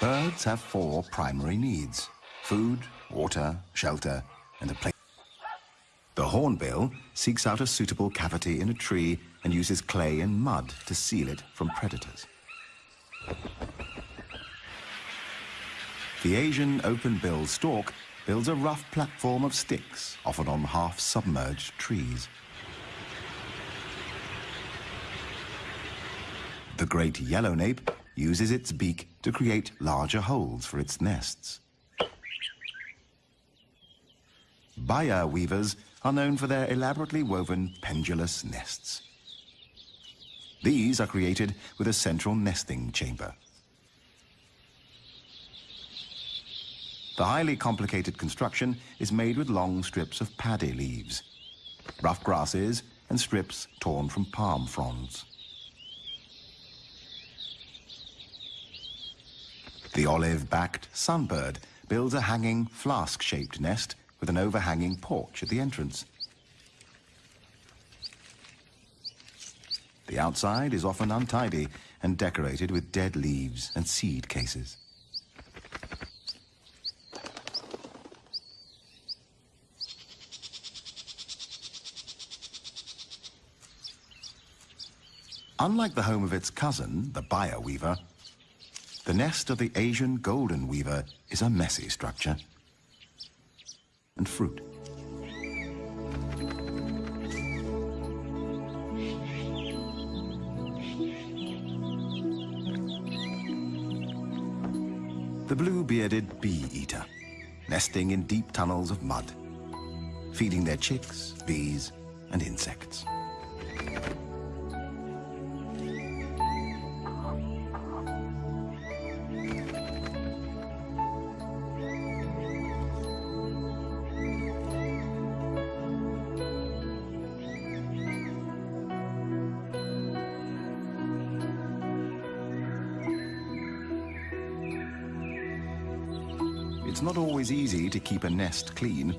Birds have four primary needs. Food, water, shelter, and a place. The hornbill seeks out a suitable cavity in a tree and uses clay and mud to seal it from predators. The Asian open-billed stork builds a rough platform of sticks, often on half-submerged trees. The great yellow nape uses its beak to create larger holes for its nests. Baya weavers are known for their elaborately woven pendulous nests. These are created with a central nesting chamber. The highly complicated construction is made with long strips of paddy leaves, rough grasses, and strips torn from palm fronds. The olive-backed sunbird builds a hanging flask-shaped nest with an overhanging porch at the entrance. The outside is often untidy and decorated with dead leaves and seed cases. Unlike the home of its cousin, the Baya weaver, the nest of the Asian golden weaver is a messy structure. And fruit. The blue-bearded bee-eater, nesting in deep tunnels of mud, feeding their chicks, bees, and insects. Always easy to keep a nest clean.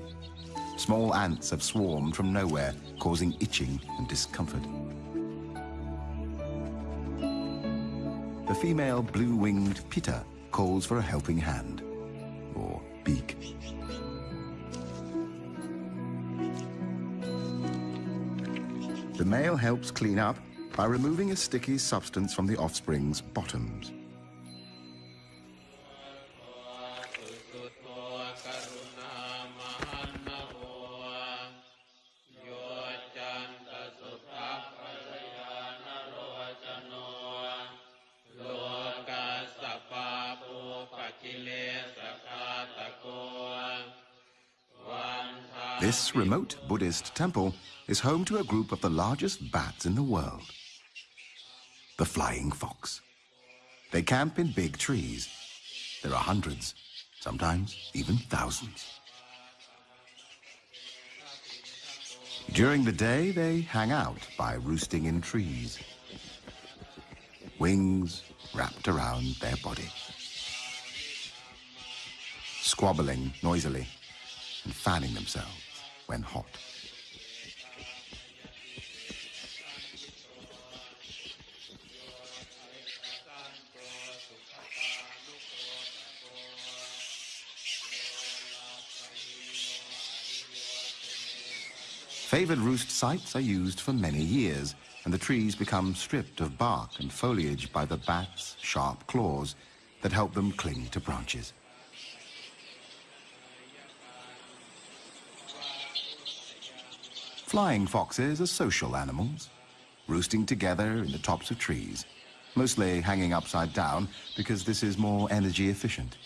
Small ants have swarmed from nowhere, causing itching and discomfort. The female blue-winged pitta calls for a helping hand, or beak. The male helps clean up by removing a sticky substance from the offspring's bottoms. This remote Buddhist temple is home to a group of the largest bats in the world, the flying fox. They camp in big trees. There are hundreds, sometimes even thousands. During the day, they hang out by roosting in trees, wings wrapped around their body, squabbling noisily and fanning themselves when hot. Favored roost sites are used for many years, and the trees become stripped of bark and foliage by the bats' sharp claws that help them cling to branches. Flying foxes are social animals, roosting together in the tops of trees, mostly hanging upside down because this is more energy efficient.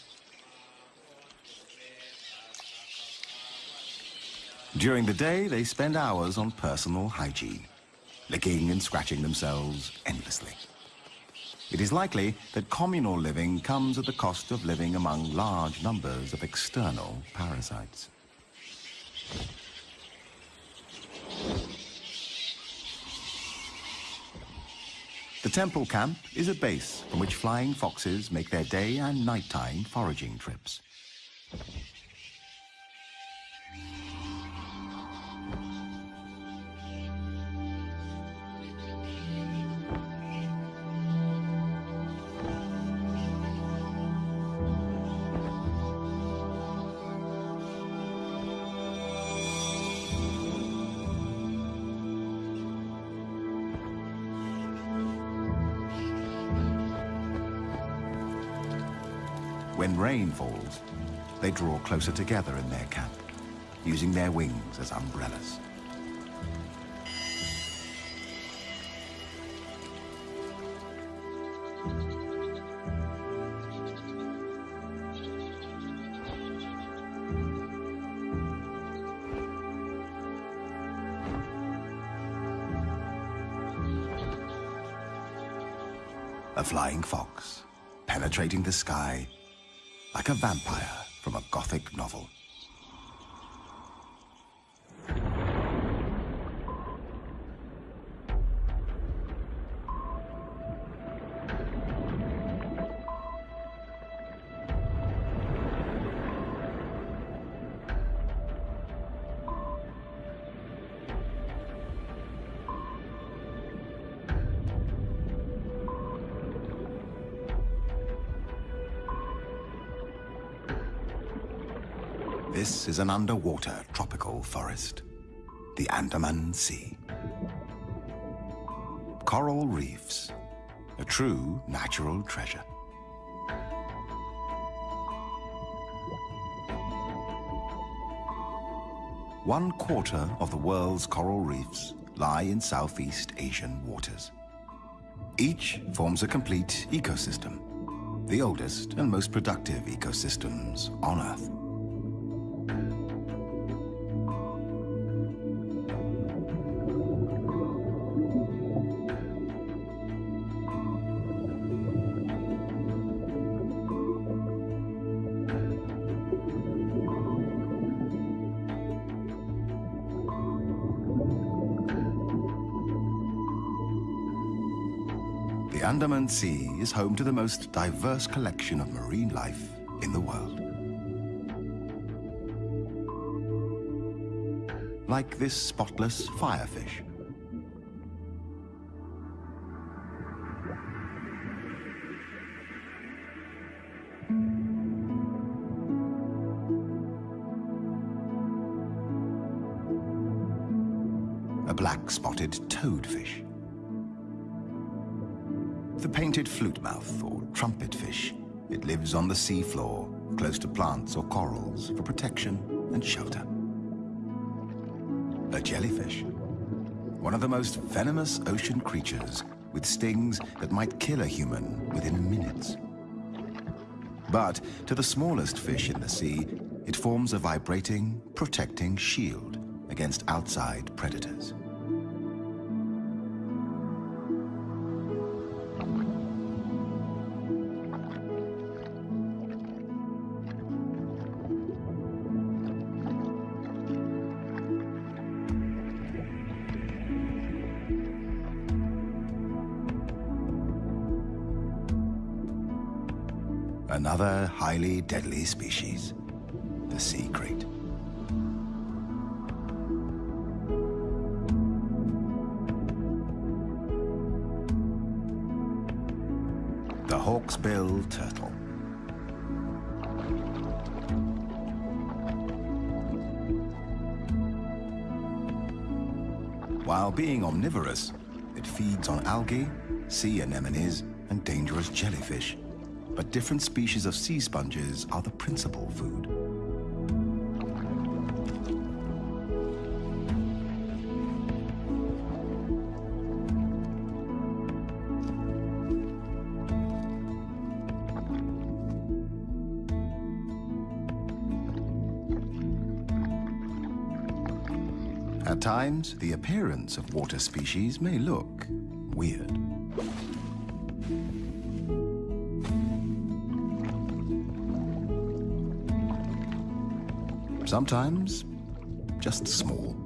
During the day, they spend hours on personal hygiene, licking and scratching themselves endlessly. It is likely that communal living comes at the cost of living among large numbers of external parasites. The temple camp is a base from which flying foxes make their day and nighttime foraging trips. Rain falls, they draw closer together in their camp, using their wings as umbrellas. A flying fox, penetrating the sky like a vampire from a gothic novel. Is an underwater tropical forest, the Andaman Sea. Coral reefs, a true natural treasure. One quarter of the world's coral reefs lie in Southeast Asian waters. Each forms a complete ecosystem, the oldest and most productive ecosystems on Earth. Sea is home to the most diverse collection of marine life in the world. Like this spotless firefish. A black-spotted toadfish the painted flutemouth or trumpetfish. It lives on the seafloor, close to plants or corals for protection and shelter. A jellyfish, one of the most venomous ocean creatures with stings that might kill a human within minutes. But to the smallest fish in the sea, it forms a vibrating, protecting shield against outside predators. Highly deadly species, the sea krait. The hawksbill turtle. While being omnivorous, it feeds on algae, sea anemones, and dangerous jellyfish. But different species of sea sponges are the principal food. At times, the appearance of water species may look weird. Sometimes, just small.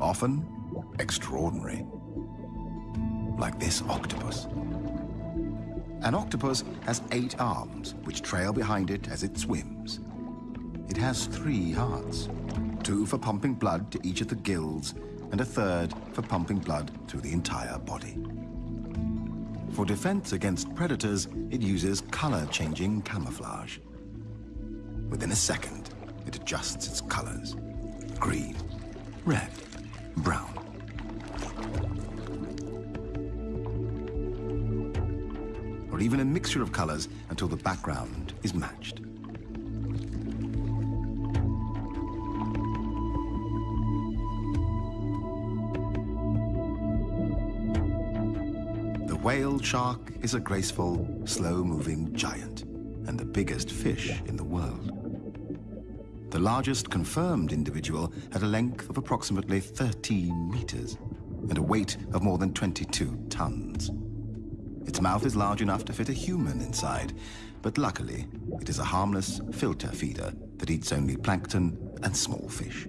Often, extraordinary. Like this octopus. An octopus has eight arms, which trail behind it as it swims. It has three hearts, two for pumping blood to each of the gills, and a third for pumping blood through the entire body. For defense against predators, it uses color-changing camouflage. Within a second, it adjusts its colors. Green, red, brown. Or even a mixture of colors until the background is matched. Whale shark is a graceful, slow-moving giant and the biggest fish in the world. The largest confirmed individual had a length of approximately 13 meters and a weight of more than 22 tons. Its mouth is large enough to fit a human inside, but luckily, it is a harmless filter feeder that eats only plankton and small fish.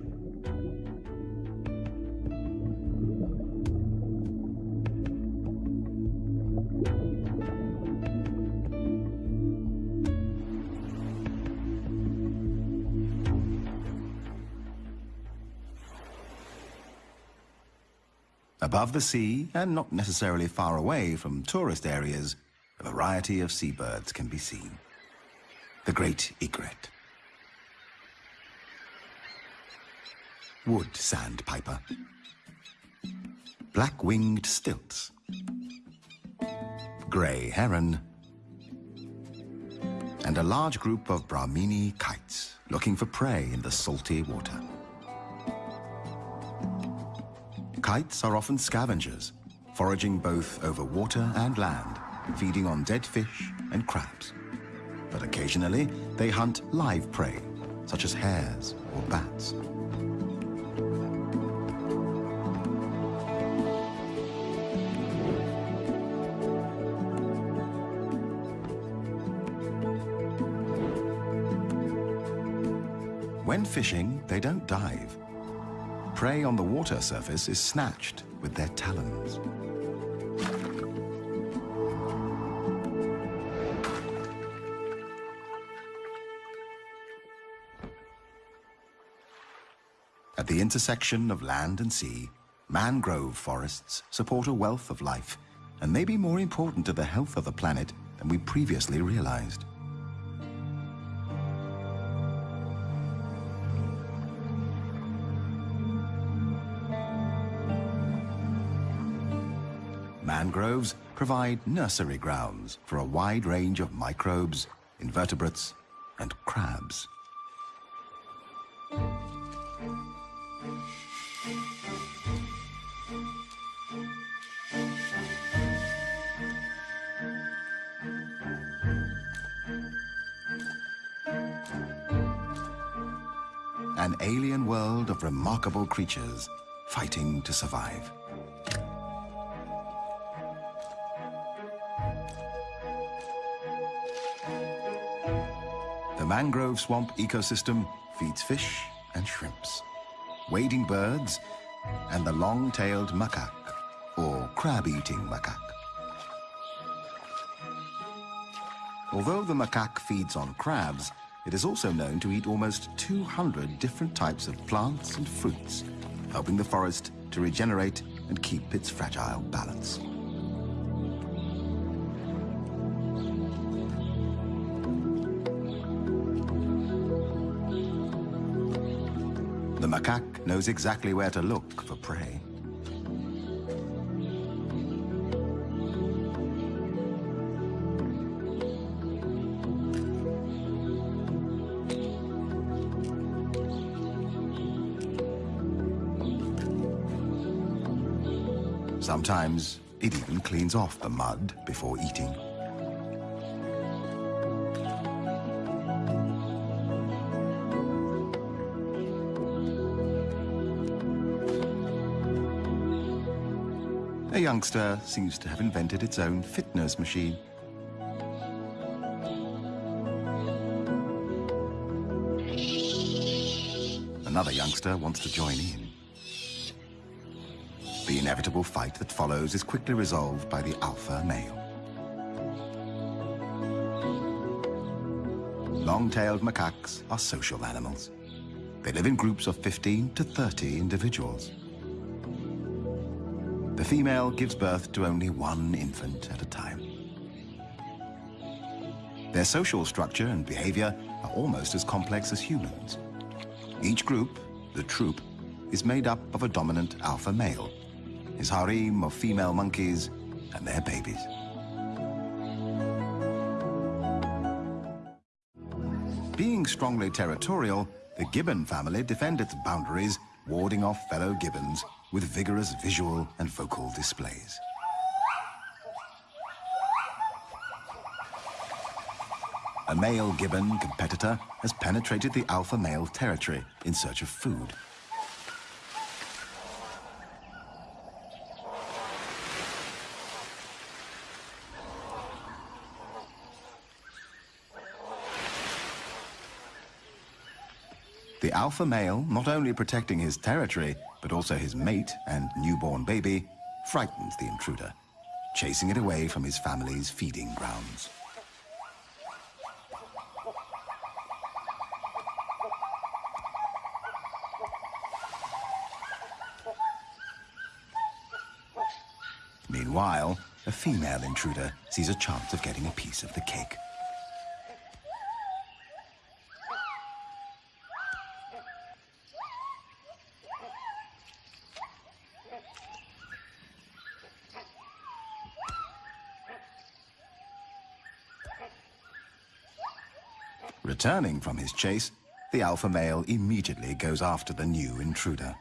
Above the sea, and not necessarily far away from tourist areas, a variety of seabirds can be seen. The great egret. Wood sandpiper. Black-winged stilts. Grey heron. And a large group of Brahminy kites looking for prey in the salty water. Kites are often scavengers, foraging both over water and land, feeding on dead fish and crabs. But occasionally, they hunt live prey, such as hares or bats. When fishing, they don't dive. Prey on the water surface is snatched with their talons. At the intersection of land and sea, mangrove forests support a wealth of life and may be more important to the health of the planet than we previously realized. Mangroves provide nursery grounds for a wide range of microbes, invertebrates, and crabs. An alien world of remarkable creatures fighting to survive. Mangrove swamp ecosystem feeds fish and shrimps, wading birds, and the long-tailed macaque, or crab-eating macaque. Although the macaque feeds on crabs, it is also known to eat almost 200 different types of plants and fruits, helping the forest to regenerate and keep its fragile balance. Macaque knows exactly where to look for prey. Sometimes it even cleans off the mud before eating. Youngster seems to have invented its own fitness machine. Another youngster wants to join in. The inevitable fight that follows is quickly resolved by the alpha male. Long-tailed macaques are social animals. They live in groups of 15 to 30 individuals. Female gives birth to only one infant at a time. Their social structure and behavior are almost as complex as humans. Each group, the troop, is made up of a dominant alpha male his harem of female monkeys and their babies. Being strongly territorial, the gibbon family defend its boundaries, warding off fellow gibbons with vigorous visual and vocal displays. A male gibbon competitor has penetrated the alpha male territory in search of food. The alpha male, not only protecting his territory, but also his mate and newborn baby, frightens the intruder, chasing it away from his family's feeding grounds. Meanwhile, a female intruder sees a chance of getting a piece of the cake. Returning from his chase, the alpha male immediately goes after the new intruder.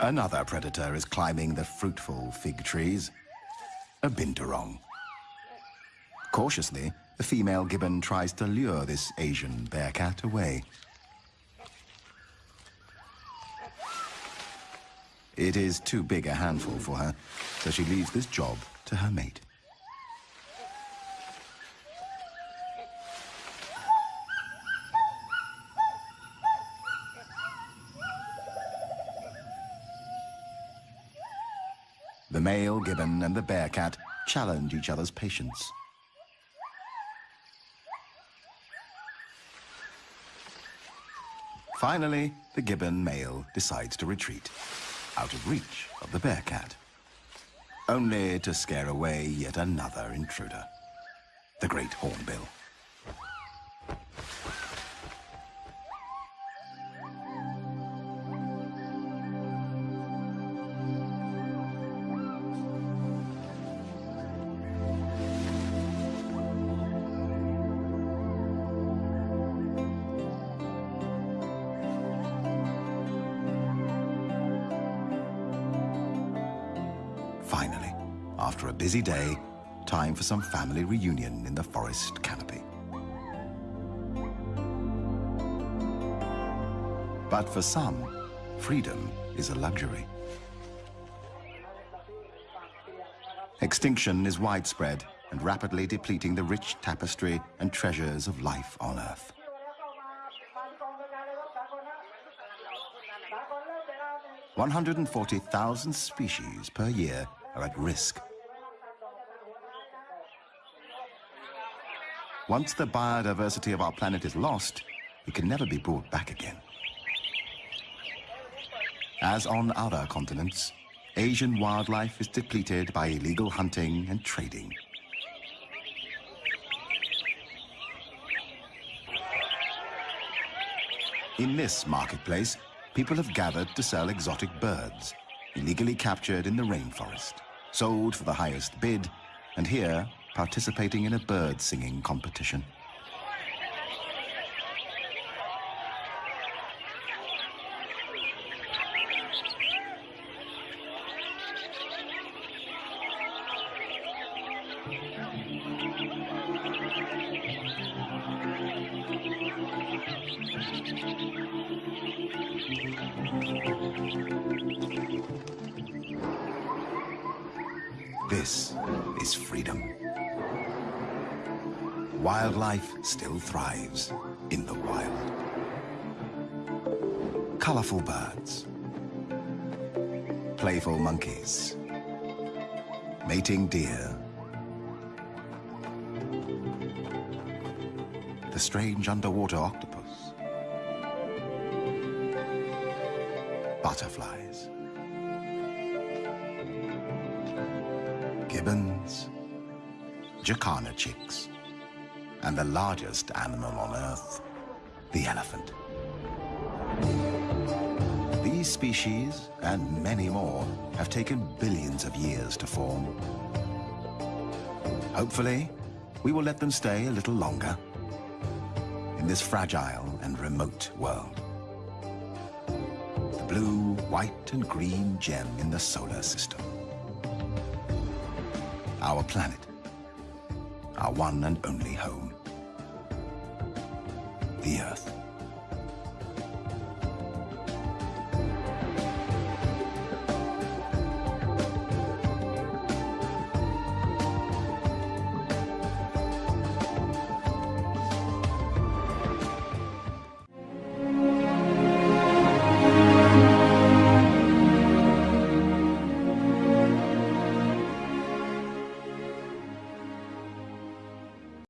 Another predator is climbing the fruitful fig trees. A binturong. Cautiously, the female gibbon tries to lure this Asian bearcat away. It is too big a handful for her, so she leaves this job to her mate. The male gibbon and the bearcat challenge each other's patience. Finally, the gibbon male decides to retreat, out of reach of the bearcat. Only to scare away yet another intruder, the great hornbill. Busy day, time for some family reunion in the forest canopy. But for some, freedom is a luxury. Extinction is widespread and rapidly depleting the rich tapestry and treasures of life on Earth. 140,000 species per year are at risk. Once the biodiversity of our planet is lost, it can never be brought back again. As on other continents, Asian wildlife is depleted by illegal hunting and trading. In this marketplace, people have gathered to sell exotic birds, illegally captured in the rainforest, sold for the highest bid, and here participating in a bird singing competition. Jacana chicks, and the largest animal on Earth, the elephant. These species, and many more, have taken billions of years to form. Hopefully, we will let them stay a little longer in this fragile and remote world. The blue, white, and green gem in the solar system our planet, our one and only home, the Earth.